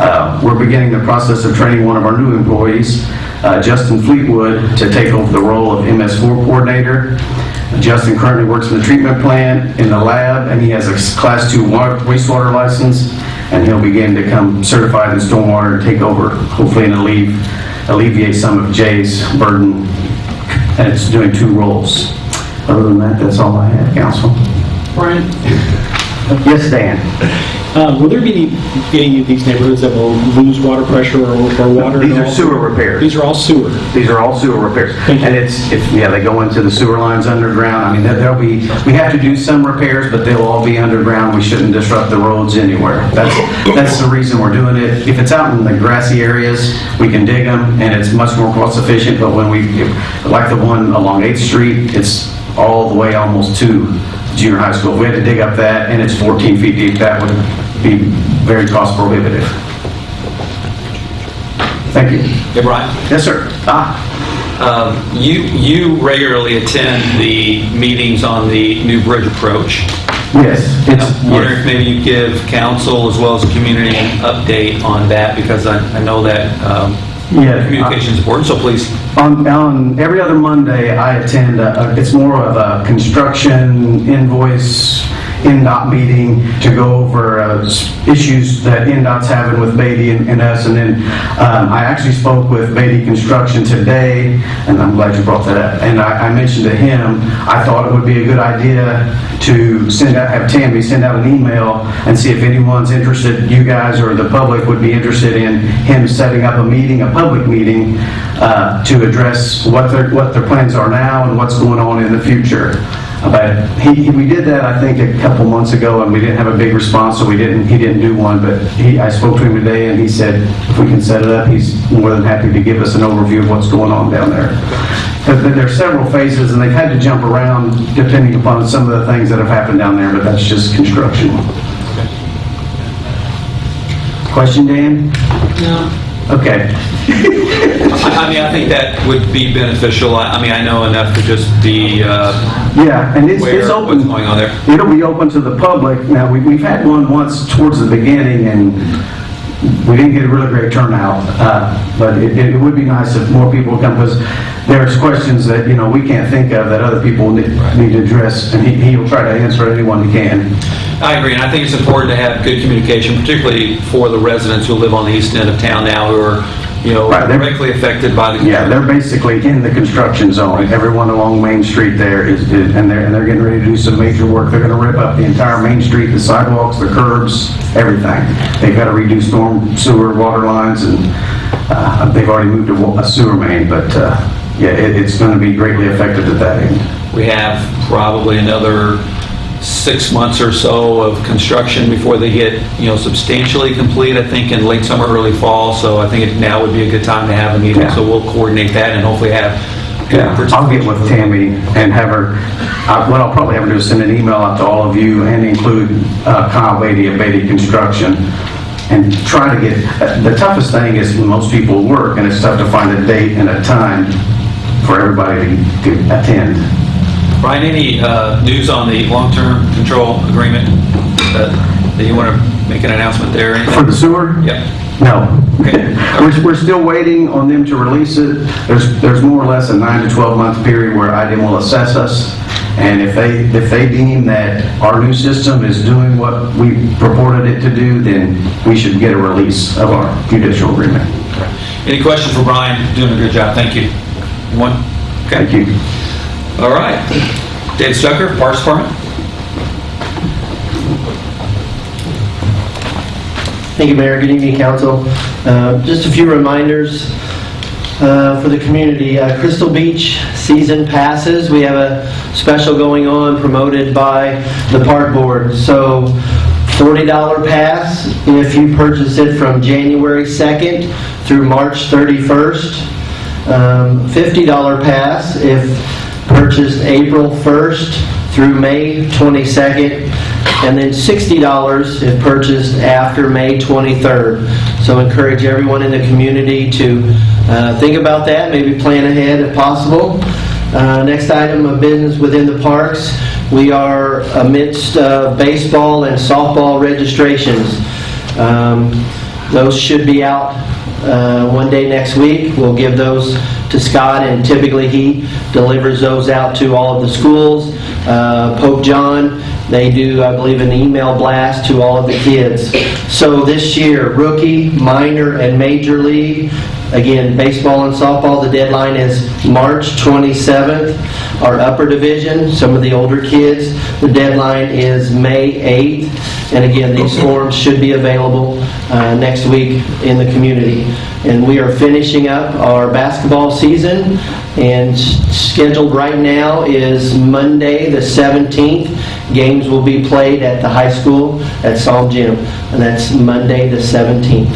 Uh, We're beginning the process of training one of our new employees, uh, Justin Fleetwood, to take over the role of MS4 coordinator. Justin currently works in the treatment plant, in the lab, and he has a Class 2 water- wastewater license, and he'll begin to come certified in stormwater and take over, hopefully, and alleviate alleviate some of Jay's burden, and it's doing two roles. Other than that, that's all I have, council. Brian? Yes, Dan? Uh, Will there be any, of these neighborhoods that will lose water pressure or or water? These are sewer repairs. These are all sewer? These are all sewer repairs. And it's, it's, yeah, they go into the sewer lines underground. I mean, there- there'll be, we have to do some repairs, but they'll all be underground. We shouldn't disrupt the roads anywhere. That's, that's the reason we're doing it. If it's out in the grassy areas, we can dig them, and it's much more cost efficient, but when we, like the one along 8th Street, it's all the way almost to junior high school. If we had to dig up that, and it's 14 feet deep, that would be very cost prohibitive. Thank you. Hey, Brian? Yes, sir. Ah. Um, You, you regularly attend the meetings on the new bridge approach. Yes. It's- I'm wondering if maybe you give council as well as the community an update on that, because I I know that um, Yeah. communication is important, so please. On, on every other Monday, I attend, a- a- it's more of a construction invoice, INDOT meeting to go over uh, issues that INDOT's having with Beatty and and us. And then um, I actually spoke with Beatty Construction today, and I'm glad you brought that up. And I I mentioned to him, I thought it would be a good idea to send out, have Tammy send out an email and see if anyone's interested, you guys or the public would be interested in him setting up a meeting, a public meeting, uh, to address what their, what their plans are now and what's going on in the future. But he, he- we did that, I think, a couple months ago, and we didn't have a big response, so we didn't, he didn't do one. But he, I spoke to him today, and he said if we can set it up, he's more than happy to give us an overview of what's going on down there. But there are several phases, and they've had to jump around depending upon some of the things that have happened down there, but that's just construction. Question, Dan? No. Okay. <laughs> I I mean, I think that would be beneficial. I I mean, I know enough to just be uh, Yeah, and it's, aware it's of open. what's going on there. It'll be open to the public. Now, we, we've had one once towards the beginning, and we didn't get a really great turnout, uh, but it, it would be nice if more people would come, because there's questions that, you know, we can't think of that other people need, need to address, and he, he'll try to answer anyone he can. I agree, and I think it's important to have good communication, particularly for the residents who live on the east end of town now, who are, you know, Right, they're- directly affected by the... Yeah, they're basically in the construction zone. Everyone along Main Street there is, is- and they're, and they're getting ready to do some major work. They're gonna rip up the entire Main Street, the sidewalks, the curbs, everything. They've gotta redo storm sewer, water lines, and, uh, they've already moved a a sewer main, but, uh, yeah, it, it's gonna be greatly affected at that end. We have probably another six months or so of construction before they get, you know, substantially complete, I think in late summer, early fall, so I think it- now would be a good time to have a meeting, Yeah. so we'll coordinate that and hopefully have... Yeah, I'll get with Tammy and have her, I- what I'll probably have her do is send an email out to all of you and include uh, Kyle Beatty of Beatty Construction and try to get, uh, the toughest thing is when most people work and it's tough to find a date and a time for everybody to to attend. Brian, any uh, news on the long-term control agreement? Uh, Do you want to make an announcement there? anything? For the sewer? Yep. No. Okay. We're, we're still waiting on them to release it. There's, there's more or less a nine to 12 month period where IDEM will assess us. And if they, if they deem that our new system is doing what we purported it to do, then we should get a release of our judicial agreement. Any questions for Brian? Doing a good job, thank you. One? Okay. Thank you. All right. Dave Stucker, Parks Department? Thank you, Mayor. Good evening, council. Uh, Just a few reminders uh, for the community. Uh, Crystal Beach season passes. We have a special going on promoted by the park board. So $40 pass if you purchase it from January 2nd through March 31st. Um, $50 pass if purchased April 1st through May 22nd, and then $60 if purchased after May 23rd. So encourage everyone in the community to uh, think about that, maybe plan ahead if possible. Uh, Next item of business within the parks, we are amidst uh, baseball and softball registrations. Um, Those should be out uh, one day next week. We'll give those to Scott, and typically he delivers those out to all of the schools. Uh, Pope John, they do, I believe, an email blast to all of the kids. So this year, rookie, minor, and major league, again, baseball and softball, the deadline is March 27th. Our upper division, some of the older kids, the deadline is May 8th. And again, these forms should be available uh, next week in the community. And we are finishing up our basketball season, and scheduled right now is Monday, the 17th. Games will be played at the high school at Psalm Gym, and that's Monday, the 17th.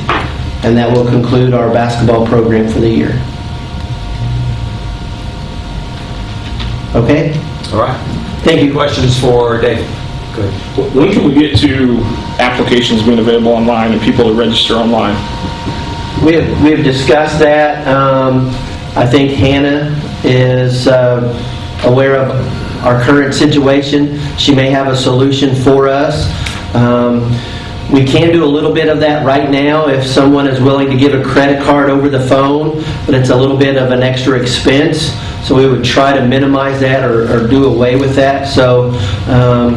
And that will conclude our basketball program for the year. Okay? All right. Thank you. Questions for Dave? Good. When can we get to applications being available online and people to register online? We have, we have discussed that. Um, I think Hannah is uh, aware of our current situation. She may have a solution for us. Um, We can do a little bit of that right now if someone is willing to give a credit card over the phone, but it's a little bit of an extra expense. So we would try to minimize that or, or do away with that. So um,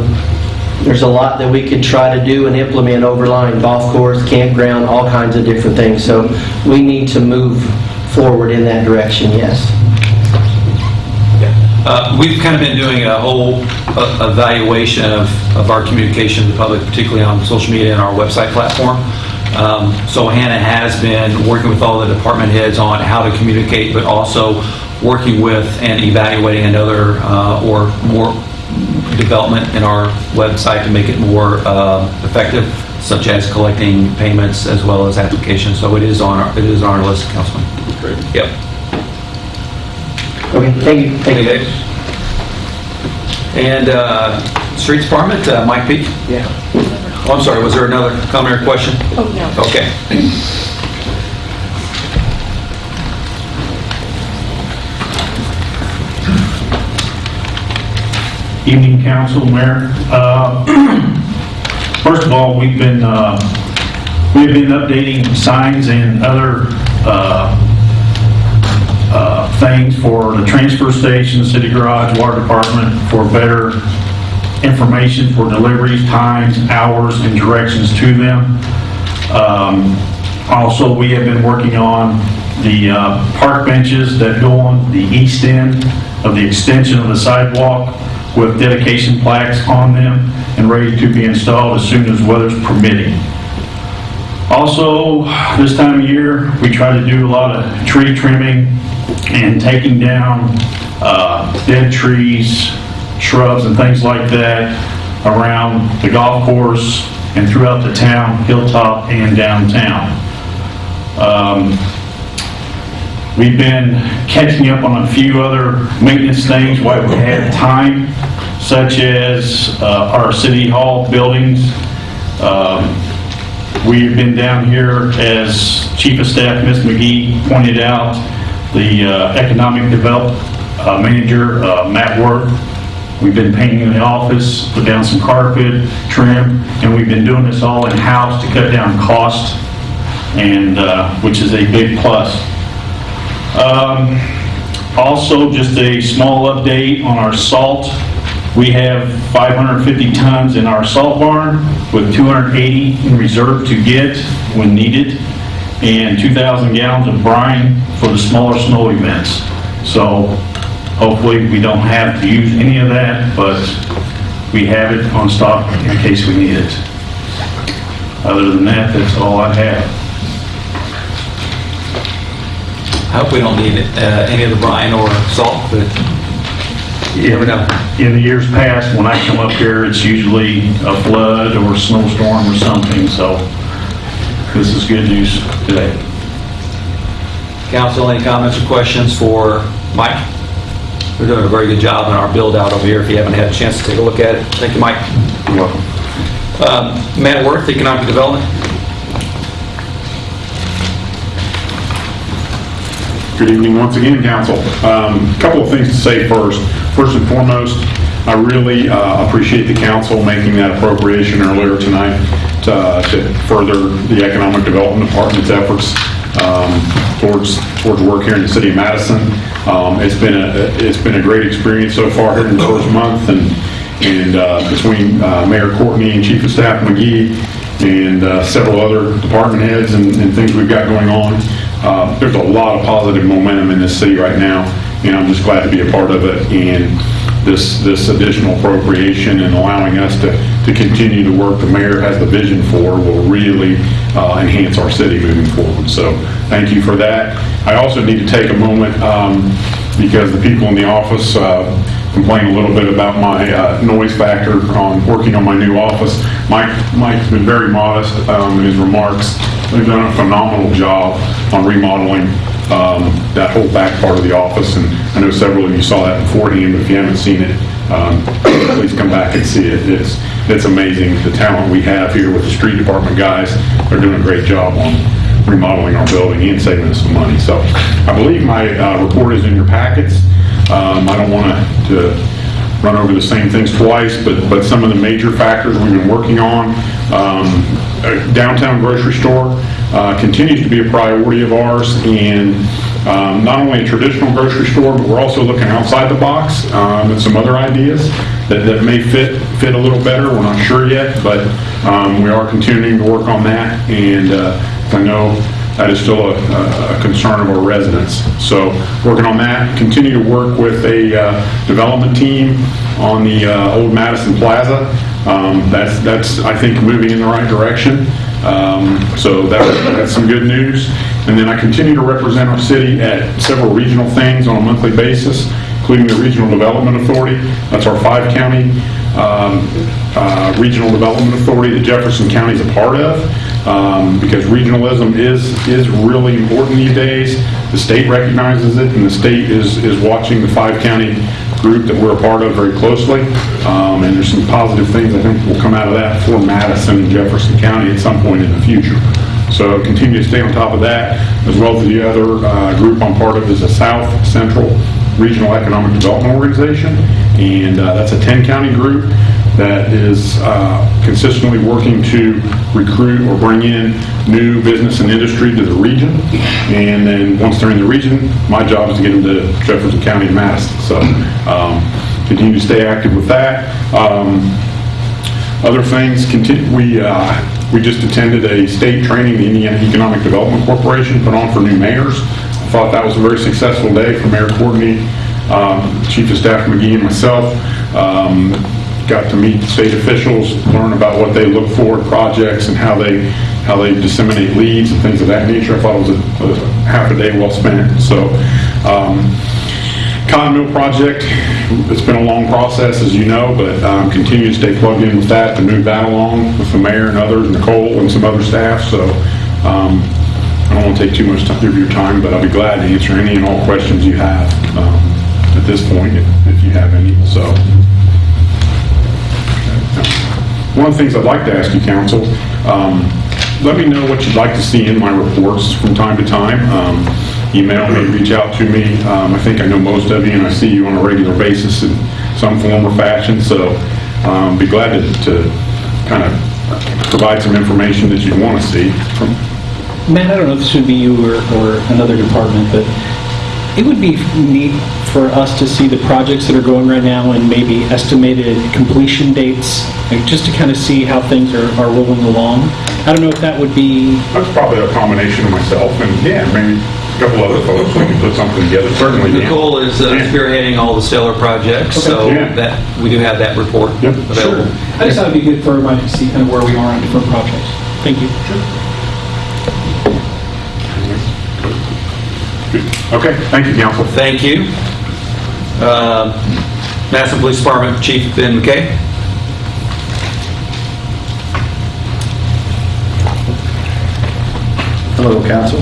there's a lot that we could try to do and implement overline, golf course, campground, all kinds of different things. So we need to move forward in that direction, yes. Uh, We've kind of been doing a whole uh, evaluation of, of our communication to the public, particularly on social media and our website platform. Um, So Hannah has been working with all the department heads on how to communicate, but also working with and evaluating another uh, or more development in our website to make it more uh, effective, such as collecting payments as well as applications. So it is on, our it is on our list, Councilman. Great. Yep. Okay, thank you. Thank you, Dave. And uh, Streets Department, uh, Mike Peak? Yeah. Oh, I'm sorry, was there another comment or question? Oh, no. Okay. Evening, council, mayor. Uh, <clears throat> First of all, we've been, uh, we've been updating signs and other uh, things for the transfer station, city garage, water department, for better information for deliveries, times, hours, and directions to them. Um, Also, we have been working on the uh, park benches that go on the east end of the extension of the sidewalk with dedication plaques on them and ready to be installed as soon as weather's permitting. Also, this time of year, we try to do a lot of tree trimming and taking down uh, dead trees, shrubs and things like that around the golf course and throughout the town, Hilltop and downtown. Um, We've been catching up on a few other maintenance things while we had time, such as uh, our city hall buildings. Um, We've been down here, as Chief of Staff, Ms. McGee, pointed out, the uh, Economic Development uh, Manager, uh, Matt Worth. We've been painting in the office, put down some carpet, trim, and we've been doing this all in-house to cut down cost, and, uh, which is a big plus. Um, Also, just a small update on our salt. We have 550 tons in our salt barn with 280 in reserve to get when needed, and 2,000 gallons of brine for the smaller snow events. So hopefully, we don't have to use any of that, but we have it on stock in case we need it. Other than that, that's all I have. I hope we don't need uh, any of the brine or salt, but you never know. In the years past, when I come up here, it's usually a flood or a snowstorm or something, so this is good news today. Council, any comments or questions for Mike? We're doing a very good job in our build-out over here. If you haven't had a chance to take a look at it, thank you, Mike. You're welcome. Matt Worth, Economic Development. Good evening once again, council. Um, Couple of things to say first. First and foremost, I really uh, appreciate the council making that appropriation earlier tonight to to further the Economic Development Department's efforts um, towards, towards work here in the city of Madison. Um, It's been a, it's been a great experience so far here in the first month, and, and uh, between uh, Mayor Courtney and Chief of Staff McGee and uh, several other department heads and and things we've got going on, uh, there's a lot of positive momentum in this city right now, and I'm just glad to be a part of it. And this, this additional appropriation and allowing us to, to continue the work the mayor has the vision for will really uh, enhance our city moving forward. So thank you for that. I also need to take a moment, um, because the people in the office uh, complain a little bit about my uh, noise factor on working on my new office. Mike, Mike's been very modest um, in his remarks. They've done a phenomenal job on remodeling um, that whole back part of the office, and I know several of you saw that beforehand, but if you haven't seen it, um, <coughs> please come back and see it. It's, it's amazing, the talent we have here with the street department guys. They're doing a great job on remodeling our building and saving us some money. So I believe my uh, report is in your packets. Um, I don't want to run over the same things twice, but, but some of the major factors we've been working on. Um, a Downtown grocery store uh, continues to be a priority of ours, and um, not only a traditional grocery store, but we're also looking outside the box um, some other ideas that, that may fit, fit a little better. We're not sure yet, but um, we are continuing to work on that, and uh, I know that is still a, a concern of our residents. So working on that, continue to work with a uh, development team on the uh, old Madison Plaza. Um, That's, that's, I think, moving in the right direction. Um, So that- that's some good news. And then I continue to represent our city at several regional things on a monthly basis, including the Regional Development Authority. That's our five-county um, uh, Regional Development Authority that Jefferson County is a part of, um, because regionalism is, is really important these days. The state recognizes it, and the state is, is watching the five-county group that we're a part of very closely. Um, And there's some positive things I think will come out of that for Madison and Jefferson County at some point in the future. So continue to stay on top of that, as well as the other uh, group I'm part of is the South Central Regional Economic Development Organization, and uh, that's a 10-county group that is uh, consistently working to recruit or bring in new business and industry to the region. And then, once they're in the region, my job is to get them to Jefferson County and Madison. So um, continue to stay active with that. Um, other things, conti- we, uh, we just attended a state training the Indiana Economic Development Corporation put on for new mayors. I thought that was a very successful day for Mayor Courtney, um, Chief of Staff McGee, and myself. Um, Got to meet state officials, learn about what they look for in projects and how they, how they disseminate leads and things of that nature. I thought it was a a half a day well spent. So, um, Cotton Mill project, it's been a long process, as you know, but um, continue to stay plugged in with that, to move that along with the mayor and others, Nicole and some other staff, so um, I don't want to take too much of your time, but I'll be glad to answer any and all questions you have um, at this point, if if you have any, so. One of the things I'd like to ask you, council, um, let me know what you'd like to see in my reports from time to time. Um, Email me, reach out to me. Um, I think I know most of you, and I see you on a regular basis in some form or fashion, so um, be glad to- to kind of provide some information that you'd want to see. Matt, I don't know if this would be you or, or another department, but it would be neat for us to see the projects that are going right now and maybe estimated completion dates, like just to kind of see how things are, are rolling along. I don't know if that would be, That's probably a combination of myself and, yeah, maybe a couple other folks, we can put something together, certainly. Dan. Nicole is uh, spearheading all the stellar projects, so Yeah. that, we do have that report available. I just thought it'd be good for everybody to see kind of where we are on different projects. Thank you. Sure. Okay, thank you, council. Thank you. Uh, Madison Police Department Chief Ben McKay. Hello, council.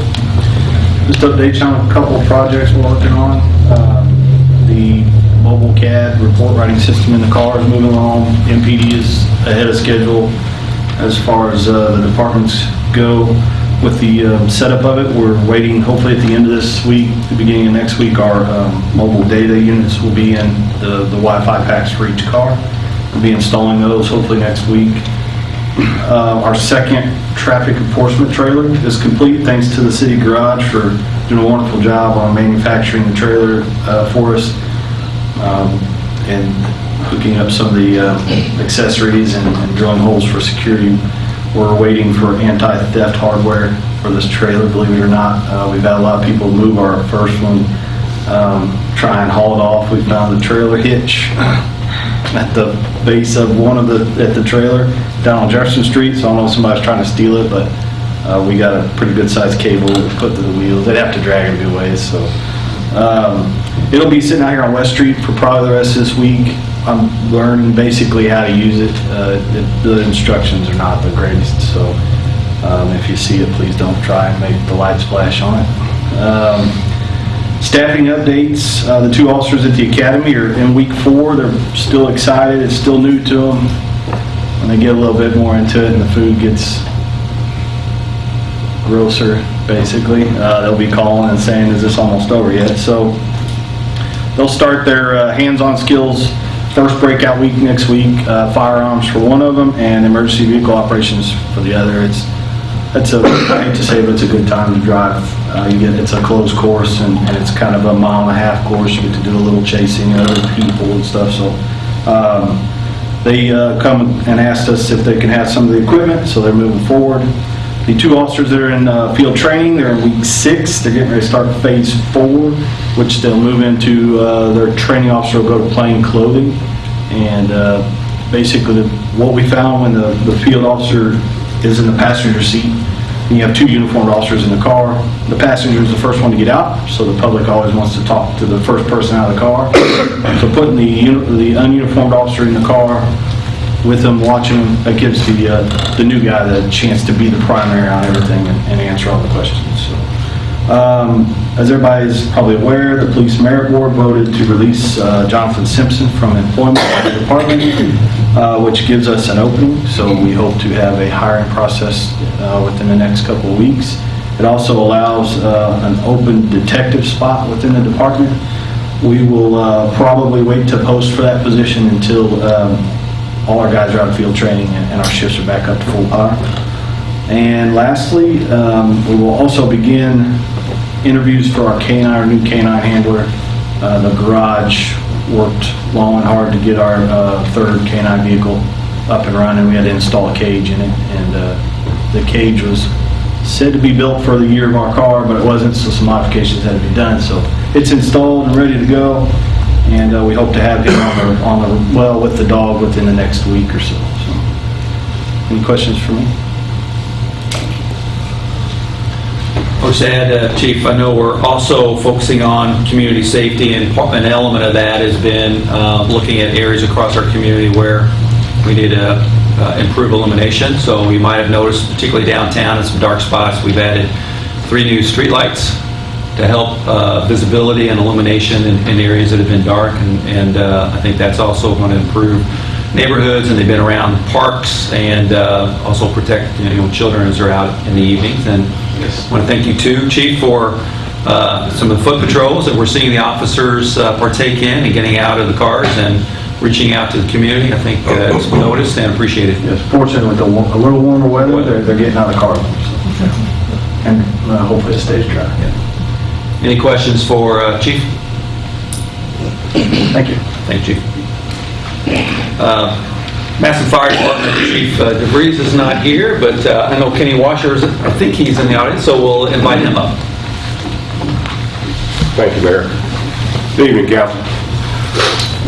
Just update you on a couple of projects we're working on. Um, The mobile CAD report writing system in the car is moving along. MPD is ahead of schedule as far as uh, the departments go with the um, setup of it. We're waiting, hopefully at the end of this week, the beginning of next week, our um, mobile data units will be in the the Wi-Fi packs for each car. We'll be installing those hopefully next week. Uh, Our second traffic enforcement trailer is complete, thanks to the city garage for doing a wonderful job on manufacturing the trailer uh, for us um, and hooking up some of the uh, accessories and and drilling holes for security. We're waiting for anti-theft hardware for this trailer, believe it or not. Uh, We've had a lot of people move our first one, um, try and haul it off. We found the trailer hitch <laughs> at the base of one of the, at the trailer down on Jefferson Street, so I don't know if somebody's trying to steal it, but uh, we got a pretty good sized cable put to the wheels. They'd have to drag it a good ways, so. um, It'll be sitting out here on West Street for probably the rest of this week. I'm learning basically how to use it. Uh, it- The instructions are not the greatest, so um, if you see it, please don't try and make the light splash on it. Um, Staffing updates, uh, the two officers at the academy are in week four. They're still excited, it's still new to them. When they get a little bit more into it and the food gets grosser, basically, uh, they'll be calling and saying, is this almost over yet? So they'll start their uh, hands-on skills first breakout week next week, uh, firearms for one of them and emergency vehicle operations for the other. It's, it's a, I hate to say, but it's a good time to drive. Uh, You get, it's a closed course and and it's kind of a mile and a half course. You get to do a little chasing of other people and stuff, so. um, They uh, come and asked us if they can have some of the equipment, so they're moving forward. The two officers that are in uh, field training, they're in week six. They're getting ready to start phase four, which they'll move into, uh, their training officer will go to plain clothing. And uh, basically, what we found when the the field officer is in the passenger seat, you have two uniformed officers in the car, the passenger is the first one to get out, so the public always wants to talk to the first person out of the car. <coughs> So putting the the ununiformed officer in the car with them, watching them, that gives the, uh, the new guy the chance to be the primary on everything and and answer all the questions, so. Um, As everybody's probably aware, the Police Merit Board voted to release uh, Jonathan Simpson from employment at the department, uh, which gives us an opening, so we hope to have a hiring process uh, within the next couple of weeks. It also allows uh, an open detective spot within the department. We will uh, probably wait to post for that position until um, all our guys are out of field training and our shifts are back up to full power. And lastly, um, we will also begin interviews for our K-9, our new K-9 handler. Uh, The garage worked long and hard to get our uh, third K-9 vehicle up and running. We had to install a cage in it, and uh, the cage was said to be built for the year of our car, but it wasn't, so some modifications had to be done. So it's installed and ready to go, and uh, we hope to have him on the, on the, well, with the dog within the next week or so. So, Any questions for me? I'll just add, uh, Chief, I know we're also focusing on community safety, and an element of that has been uh, looking at areas across our community where we need to uh, improve illumination. So you might have noticed, particularly downtown, in some dark spots, we've added three new streetlights to help uh, visibility and illumination in in areas that have been dark, and and uh, I think that's also going to improve neighborhoods, and they've been around parks, and uh, also protect, you know, children as they're out in the evenings. And I want to thank you too, Chief, for uh, some of the foot patrols that we're seeing the officers uh, partake in and getting out of the cars and reaching out to the community. I think uh, it's noticed and appreciated. Yes, fortunately, with the a little warmer weather, they're, they're getting out of the car. so. And uh, hopefully it stays dry. Any questions for uh, Chief? Thank you. Thank you. Uh, Madison Fire Department Chief uh, DeVries is not here, but uh, I know Kenny Washer is, I think he's in the audience, so we'll invite him up. Thank you, Mayor. Good evening, council.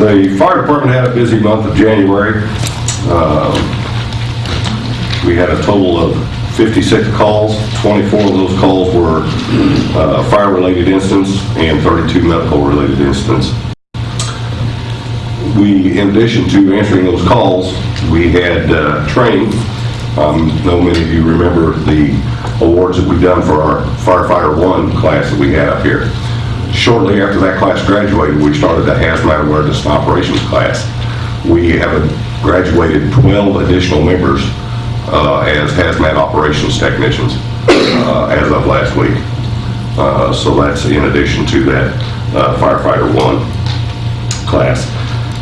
The fire department had a busy month of January. Um, We had a total of 56 calls. 24 of those calls were uh, fire-related incidents and 32 medical-related incidents. We, in addition to answering those calls, we had uh, training. Um, know many of you remember the awards that we've done for our firefighter one class that we had up here. shortly after that class graduated, we started the hazmat awareness and operations class. We have graduated 12 additional members uh, as hazmat operations technicians uh, as of last week. Uh, So that's in addition to that uh, firefighter one class.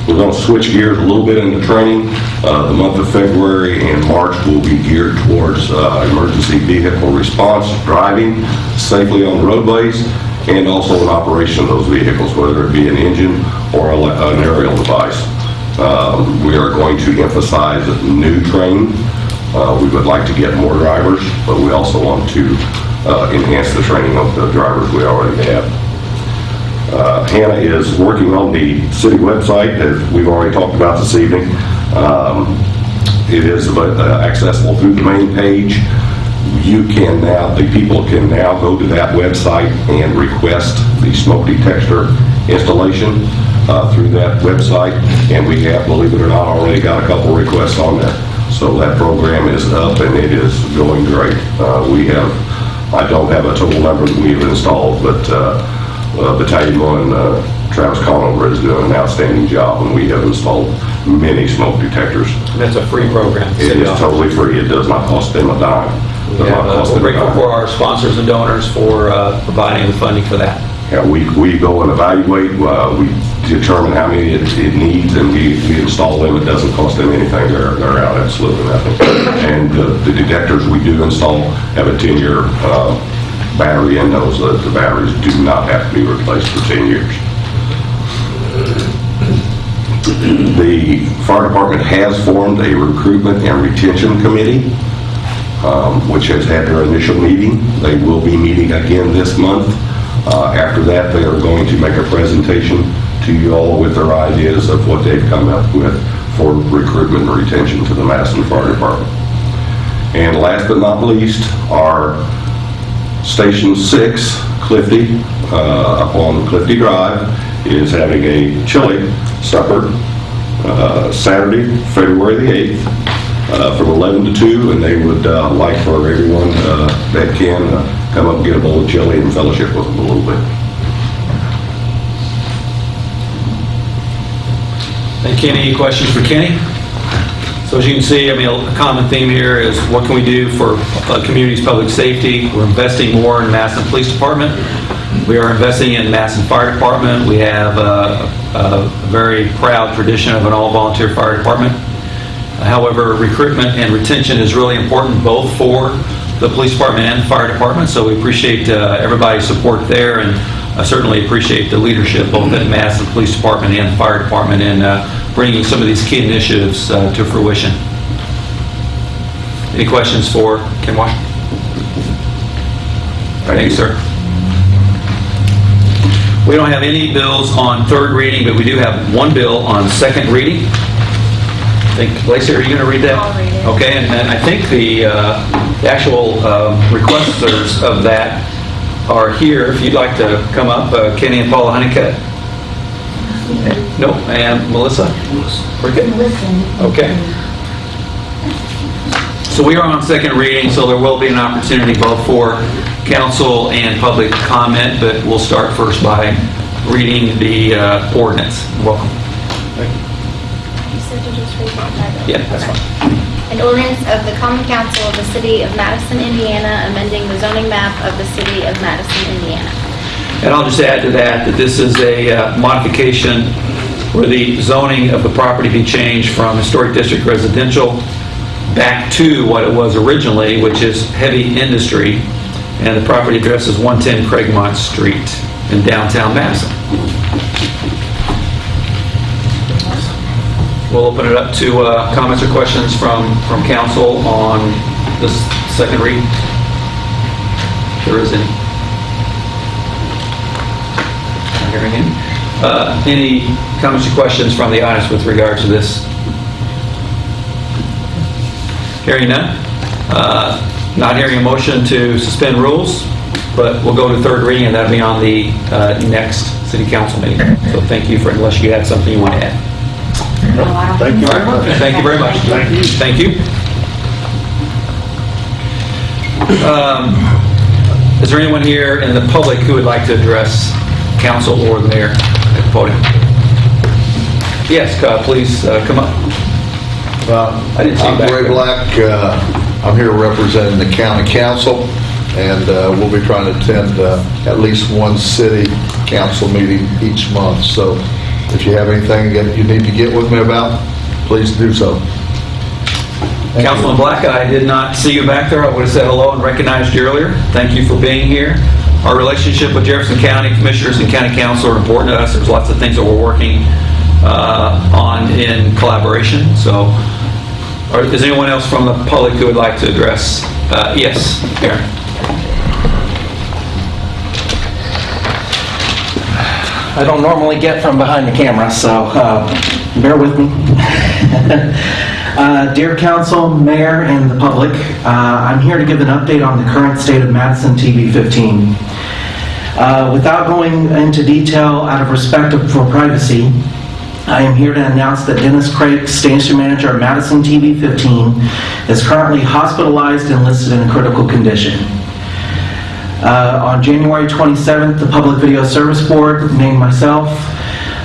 We're going to switch gears a little bit into training. Uh, The month of February and March will be geared towards uh, emergency vehicle response, driving safely on roadways, and also in operation of those vehicles, whether it be an engine or a an aerial device. Um, We are going to emphasize new training. Uh, We would like to get more drivers, but we also want to uh, enhance the training of the drivers we already have. Uh, Hannah is working on the city website, as we've already talked about this evening. Um, It is uh, accessible through the main page. You can now, the people can now go to that website and request the smoke detector installation uh, through that website, and we have, believe it or not, already got a couple requests on that. So that program is up and it is going great. Uh, We have, I don't have a total number that we've installed, but uh, uh, Battalion 1, uh, Travis Conover is doing an outstanding job, and we have installed many smoke detectors. That's a free program. It is totally free, it does not cost them a dime. Does We not have, uh, We're grateful for our sponsors and donors for uh, providing the funding for that. Yeah, we, we go and evaluate, uh, we determine how many it it needs, and we, we install them, it doesn't cost them anything, they're, they're out absolutely nothing. And uh, the detectors we do install have a 10-year uh, battery in those, the batteries do not have to be replaced for 10 years. The fire department has formed a recruitment and retention committee, um, which has had their initial meeting. They will be meeting again this month. Uh, After that, they are going to make a presentation to you all with their ideas of what they've come up with for recruitment and retention to the Madison Fire Department. And last but not least, our Station 6, Clifty, uh, up on Clifty Drive, is having a chili supper uh, Saturday, February the 8th, uh, from 11 to 2, and they would uh, like for everyone uh, that can uh, come up and get a bowl of chili and fellowship with them a little bit. Thank you. Any questions for Kenny? So as you can see, I mean, a common theme here is what can we do for uh, community's public safety? We're investing more in Madison Police Department. We are investing in Madison Fire Department. We have uh, a very proud tradition of an all-volunteer fire department. However, recruitment and retention is really important both for the police department and the fire department, so we appreciate uh, everybody's support there, and I certainly appreciate the leadership both at Madison Police Department and the fire department in uh, bringing some of these key initiatives uh, to fruition. Any questions for Ken Washington? Thank you, sir. We don't have any bills on third reading, but we do have one bill on second reading. I think, Lacey, are you going to read that? I'll read it. Okay, and and I think the uh, the actual uh, requesters of that are here. If you'd like to come up, uh, Kenny and Paula Honeycutt. No, and Melissa? We're good? Okay. So we are on second reading, so there will be an opportunity both for council and public comment, but we'll start first by reading the uh, ordinance. Welcome. You said to just read that title. Yeah, that's fine. An ordinance of the Common Council of the City of Madison, Indiana, amending the zoning map of the City of Madison, Indiana. And I'll just add to that, that this is a uh, modification where the zoning of the property be changed from historic district residential back to what it was originally, which is heavy industry, and the property address is 110 Cragmont Street in downtown Madison. We'll open it up to uh, comments or questions from, from council on this second read. If there is any. Not hearing any. Uh, Any comments or questions from the audience with regard to this? Hearing none. Uh, Not hearing a motion to suspend rules, but we'll go to third reading, and that'll be on the uh, next city council meeting. So thank you for, unless you had something you want to add. Thank you. All right. Thank you very much. Thank you. Thank you. Um, Is there anyone here in the public who would like to address council or the mayor at the podium. Yes, uh, please uh, come up. I didn't see I'm back Ray there. Black. Uh, I'm here representing the county council, and uh, we'll be trying to attend uh, at least one city council meeting each month. So if you have anything that you need to get with me about, please do so. Councilman Black, I did not see you back there. I would have said hello and recognized you earlier. Thank you for being here. Our relationship with Jefferson County Commissioners and County Council are important to us. There's lots of things that we're working uh, on in collaboration. So, is anyone else from the public who would like to address? Uh, Yes, Aaron. I don't normally get from behind the camera, so uh, bear with me. <laughs> Uh, Dear council, mayor, and the public, uh, I'm here to give an update on the current state of Madison TV 15. Uh, Without going into detail out of respect for privacy, I am here to announce that Dennis Craig, station manager of Madison TV 15, is currently hospitalized and listed in critical condition. Uh, On January 27th, the Public Video Service Board named myself,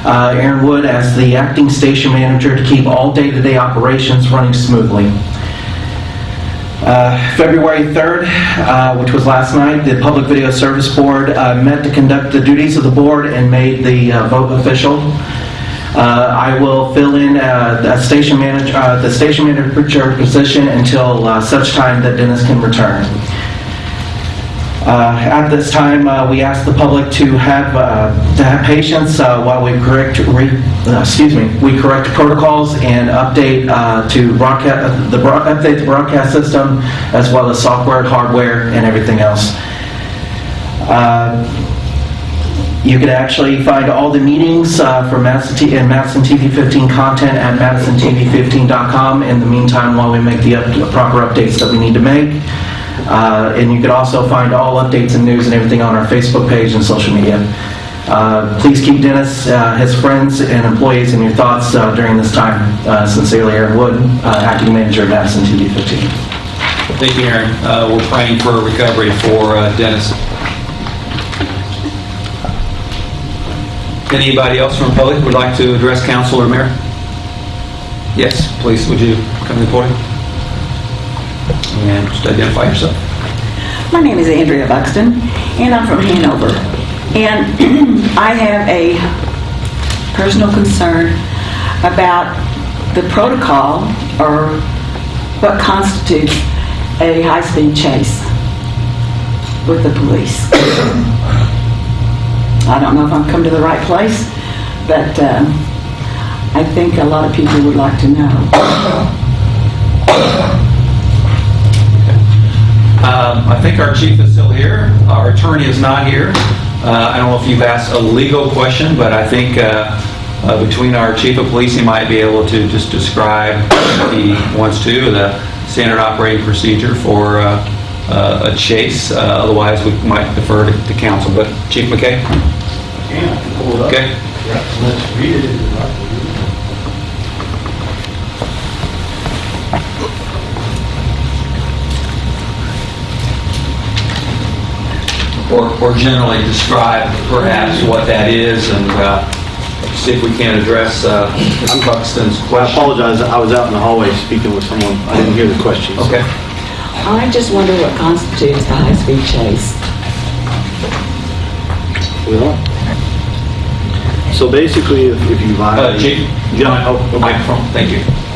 uh, Aaron Wood, as the acting station manager to keep all day-to-day operations running smoothly. Uh, February 3rd, uh, which was last night, the Public Video Service Board uh, met to conduct the duties of the board and made the uh, vote official. I will fill in the station manager, the station manager position until such time that Dennis can return. Uh, At this time, uh, we ask the public to have, uh, to have patience while we correct, re- excuse me, we correct protocols and update to broadcast, the update the broadcast system, as well as software, hardware, and everything else. You can actually find all the meetings uh, for Madison T- and Madison TV 15 content at MadisonTV15.com in the meantime while we make the up- proper updates that we need to make. Uh, And you can also find all updates and news and everything on our Facebook page and social media. Uh, Please keep Dennis, uh, his friends, and employees in your thoughts uh, during this time. Uh, Sincerely, Aaron Wood, uh, Acting Manager of Madison TV 15. Thank you, Aaron. We're praying for a recovery for Dennis. Anybody else from the public would like to address council or mayor? Yes, please, would you come to the podium? And just identify yourself. My name is Andrea Buxton, and I'm from Hanover. And <clears throat> I have a personal concern about the protocol or what constitutes a high-speed chase with the police. I don't know if I've come to the right place, but um, I think a lot of people would like to know. Um, I think our chief is still here. Our attorney is not here. Uh, I don't know if you've asked a legal question, but I think uh, uh, between our chief of police, he might be able to just describe, if he wants to, the standard operating procedure for uh, uh, a chase. Uh, Otherwise, we might defer to to council. But Chief McKay? Okay. Let's read it if you'd like to read it. Or or generally describe perhaps what that is and uh, see if we can address uh, Mr. Buxton's Well, I apologize, I was out in the hallway speaking with someone, I didn't hear the questions. Okay. I just wonder what constitutes a high-speed chase. Well, so basically, if if you Uh, violate... Chief? Yeah, oh, okay. Microphone, thank you.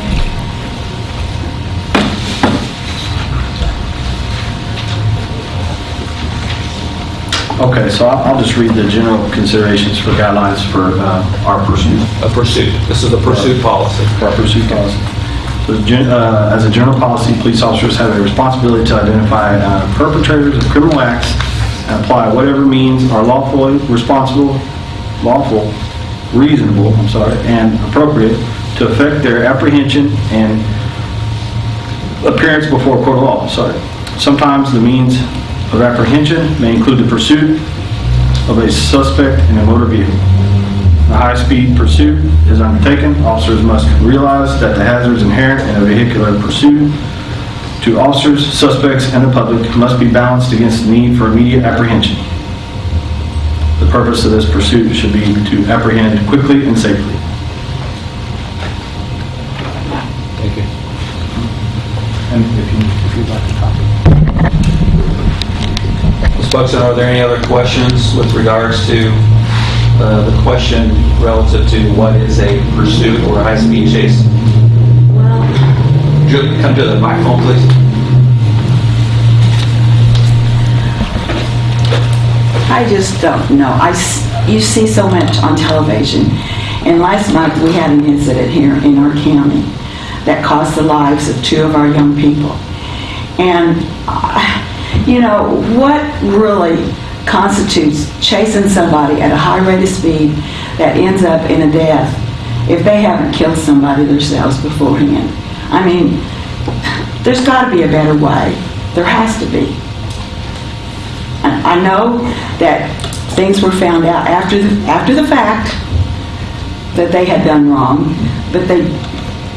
Okay, so I'll I'll just read the general considerations for guidelines for uh, our pursuit. A pursuit. This is a pursuit policy. Our pursuit policy. So gen- uh, as a general policy, police officers have a responsibility to identify uh, perpetrators of criminal acts and apply whatever means are lawful, responsible, lawful, reasonable, I'm sorry, and appropriate to effect their apprehension and appearance before court of law, sorry. Sometimes the means of apprehension may include the pursuit of a suspect in a motor vehicle. The high-speed pursuit is undertaken, officers must realize that the hazards inherent in a vehicular pursuit to officers, suspects, and the public must be balanced against the need for immediate apprehension. The purpose of this pursuit should be to apprehend quickly and safely. Thank you. And Buxton, are there any other questions with regards to uh, the question relative to what is a pursuit or a high-speed chase? Ju- Come to the microphone, please. I just don't know. I, you see so much on television. And last month, we had an incident here in our county that cost the lives of two of our young people. And, uh, you know, what really constitutes chasing somebody at a high rate of speed that ends up in a death if they haven't killed somebody themselves beforehand? I mean, there's got to be a better way. There has to be. I know that things were found out after, the after the fact that they had done wrong, but they,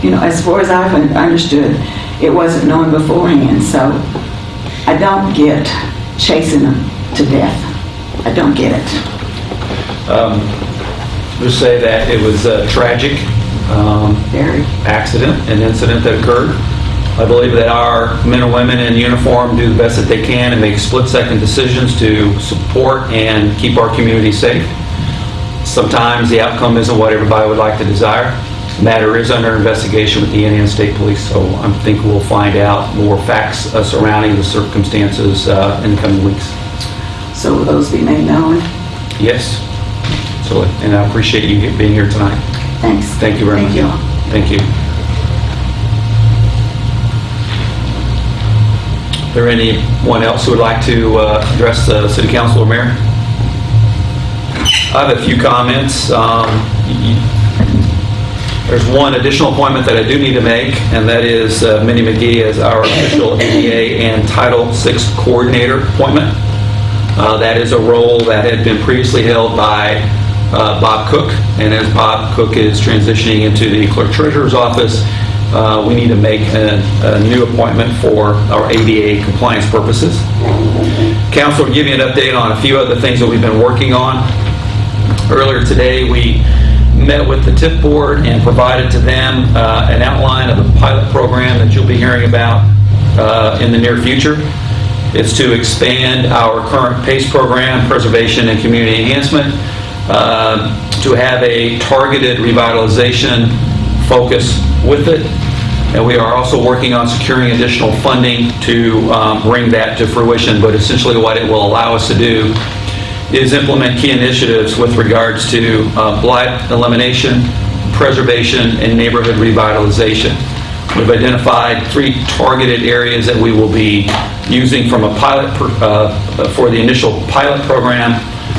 you know, as far as I've understood, it wasn't known beforehand, so I don't get chasing them to death. I don't get it. Um, Just say that it was a tragic um, accident, an incident that occurred. I believe that our men and women in uniform do the best that they can and make split-second decisions to support and keep our community safe. Sometimes the outcome isn't what everybody would like to desire. Matter is under investigation with the Indiana State Police, so I think we'll find out more facts uh, surrounding the circumstances uh, in the coming weeks. So will those be made known? Yes, so, and I appreciate you being here tonight. Thanks. Thank you very much. Thank you. Thank you. Is there anyone else who would like to uh, address the city council or mayor? I have a few comments. Um, There's one additional appointment that I do need to make, and that is uh, Mindy McGee as our official ADA and Title VI Coordinator appointment. Uh, That is a role that had been previously held by uh, Bob Cook, and as Bob Cook is transitioning into the clerk treasurer's office, uh, we need to make a a new appointment for our ADA compliance purposes. Council will give you an update on a few other things that we've been working on. Earlier today, we met with the TIP board and provided to them uh, an outline of a pilot program that you'll be hearing about uh, in the near future. It's to expand our current PACE program, Preservation and Community Enhancement, uh, to have a targeted revitalization focus with it. And we are also working on securing additional funding to um, bring that to fruition. But essentially, what it will allow us to do is implement key initiatives with regards to uh, blight elimination, preservation, and neighborhood revitalization. We've identified three targeted areas that we will be using from a pilot, per- uh, for the initial pilot program,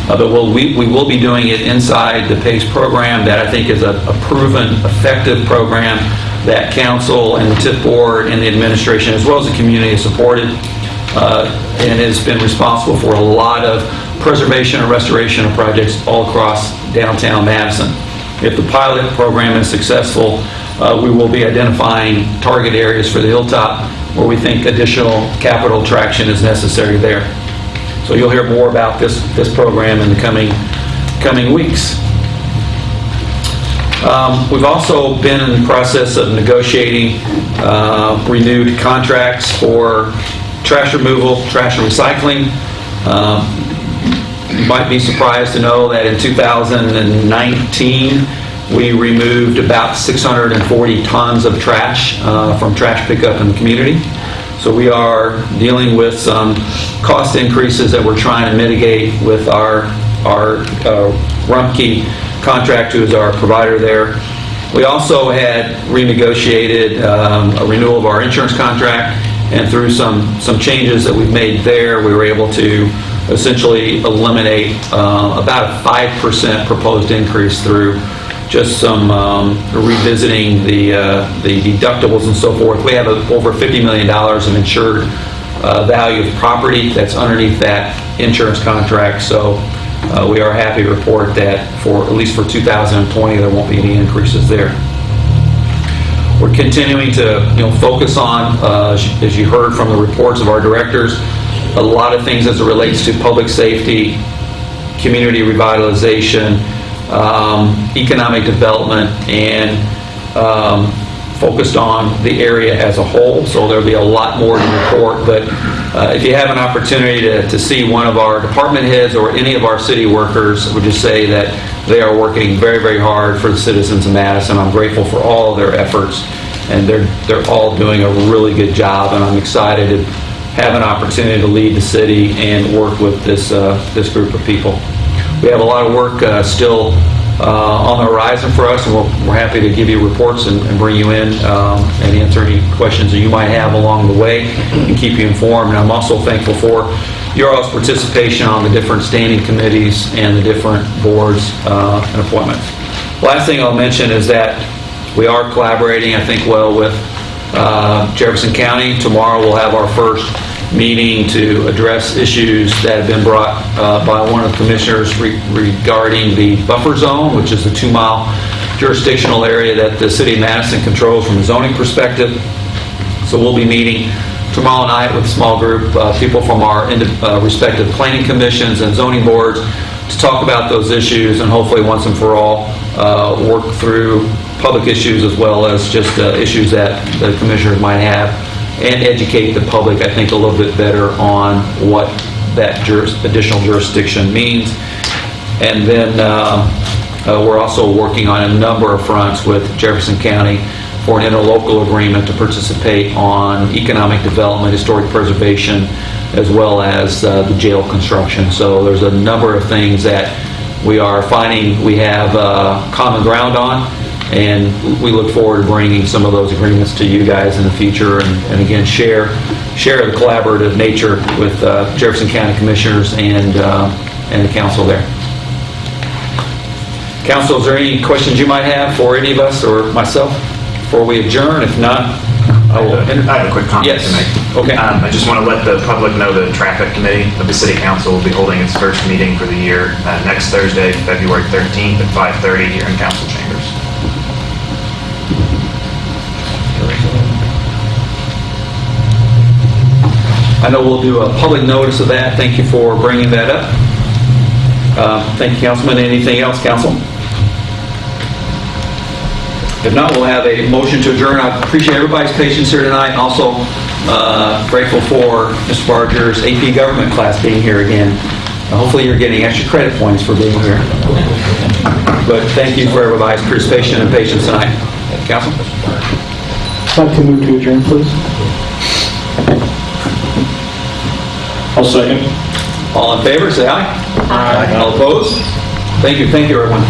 uh, but we'll- we we will be doing it inside the PACE program that I think is a a proven, effective program that council and the TIP board and the administration, as well as the community, has supported uh, and has been responsible for a lot of preservation and restoration of projects all across downtown Madison. If the pilot program is successful, uh, we will be identifying target areas for the Hilltop where we think additional capital traction is necessary there. So you'll hear more about this, this program in the coming, coming weeks. Um, We've also been in the process of negotiating uh, renewed contracts for trash removal, trash and recycling. Um, You might be surprised to know that in 2019, we removed about 640 tons of trash uh, from trash pickup in the community. So we are dealing with some cost increases that we're trying to mitigate with our, our uh, Rumpke contract, who is our provider there. We also had renegotiated um, a renewal of our insurance contract, and through some, some changes that we've made there, we were able to essentially eliminate uh, about a 5% proposed increase through just some um, revisiting the uh, the deductibles and so forth. We have a- over $50 million of insured uh, value of property that's underneath that insurance contract, so uh, we are happy to report that for, at least for 2020, there won't be any increases there. We're continuing to, you know, focus on, uh, as you heard from the reports of our directors, a lot of things as it relates to public safety, community revitalization, um, economic development, and um, focused on the area as a whole, so there'll be a lot more to report, but uh, if you have an opportunity to, to see one of our department heads or any of our city workers, I would just say that they are working very, very hard for the citizens of Madison. I'm grateful for all of their efforts, and they're, they're all doing a really good job, and I'm excited to have an opportunity to lead the city and work with this, uh, this group of people. We have a lot of work uh, still uh, on the horizon for us, and we're we're happy to give you reports and and bring you in um, and answer any questions that you might have along the way and keep you informed. And I'm also thankful for your all's participation on the different standing committees and the different boards uh, and appointments. Last thing I'll mention is that we are collaborating, I think, well with uh, Jefferson County. Tomorrow, we'll have our first meeting to address issues that have been brought uh, by one of the commissioners re- regarding the buffer zone, which is the two-mile jurisdictional area that the city of Madison controls from a zoning perspective. So we'll be meeting tomorrow night with a small group, uh, people from our uh, respective planning commissions and zoning boards to talk about those issues and hopefully once and for all, uh, work through public issues as well as just uh, issues that the commissioners might have and educate the public, I think, a little bit better on what that juris- additional jurisdiction means. And then uh, uh, we're also working on a number of fronts with Jefferson County for an interlocal agreement to participate on economic development, historic preservation, as well as uh, the jail construction. So there's a number of things that we are finding we have uh, common ground on, and we look forward to bringing some of those agreements to you guys in the future, and and again, share, share the collaborative nature with uh, Jefferson County Commissioners and, uh, and the council there. Council, is there any questions you might have for any of us or myself before we adjourn? If not, I will. I have a quick comment Yes. to make. Okay. Um, I just want to let the public know the traffic committee of the city council will be holding its first meeting for the year uh, next Thursday, February 13th at 5:30 here in council chambers. I know we'll do a public notice of that. Thank you for bringing that up. Uh, Thank you, Councilman. Anything else, council? If not, we'll have a motion to adjourn. I appreciate everybody's patience here tonight. Also uh, grateful for Mr. Barger's AP Government class being here again. Hopefully, you're getting extra credit points for being here. But thank you for everybody's participation and patience tonight. Council? I'd like to move to adjourn, please. I'll second. All in favor, say aye. Aye. All opposed? Thank you, thank you, everyone.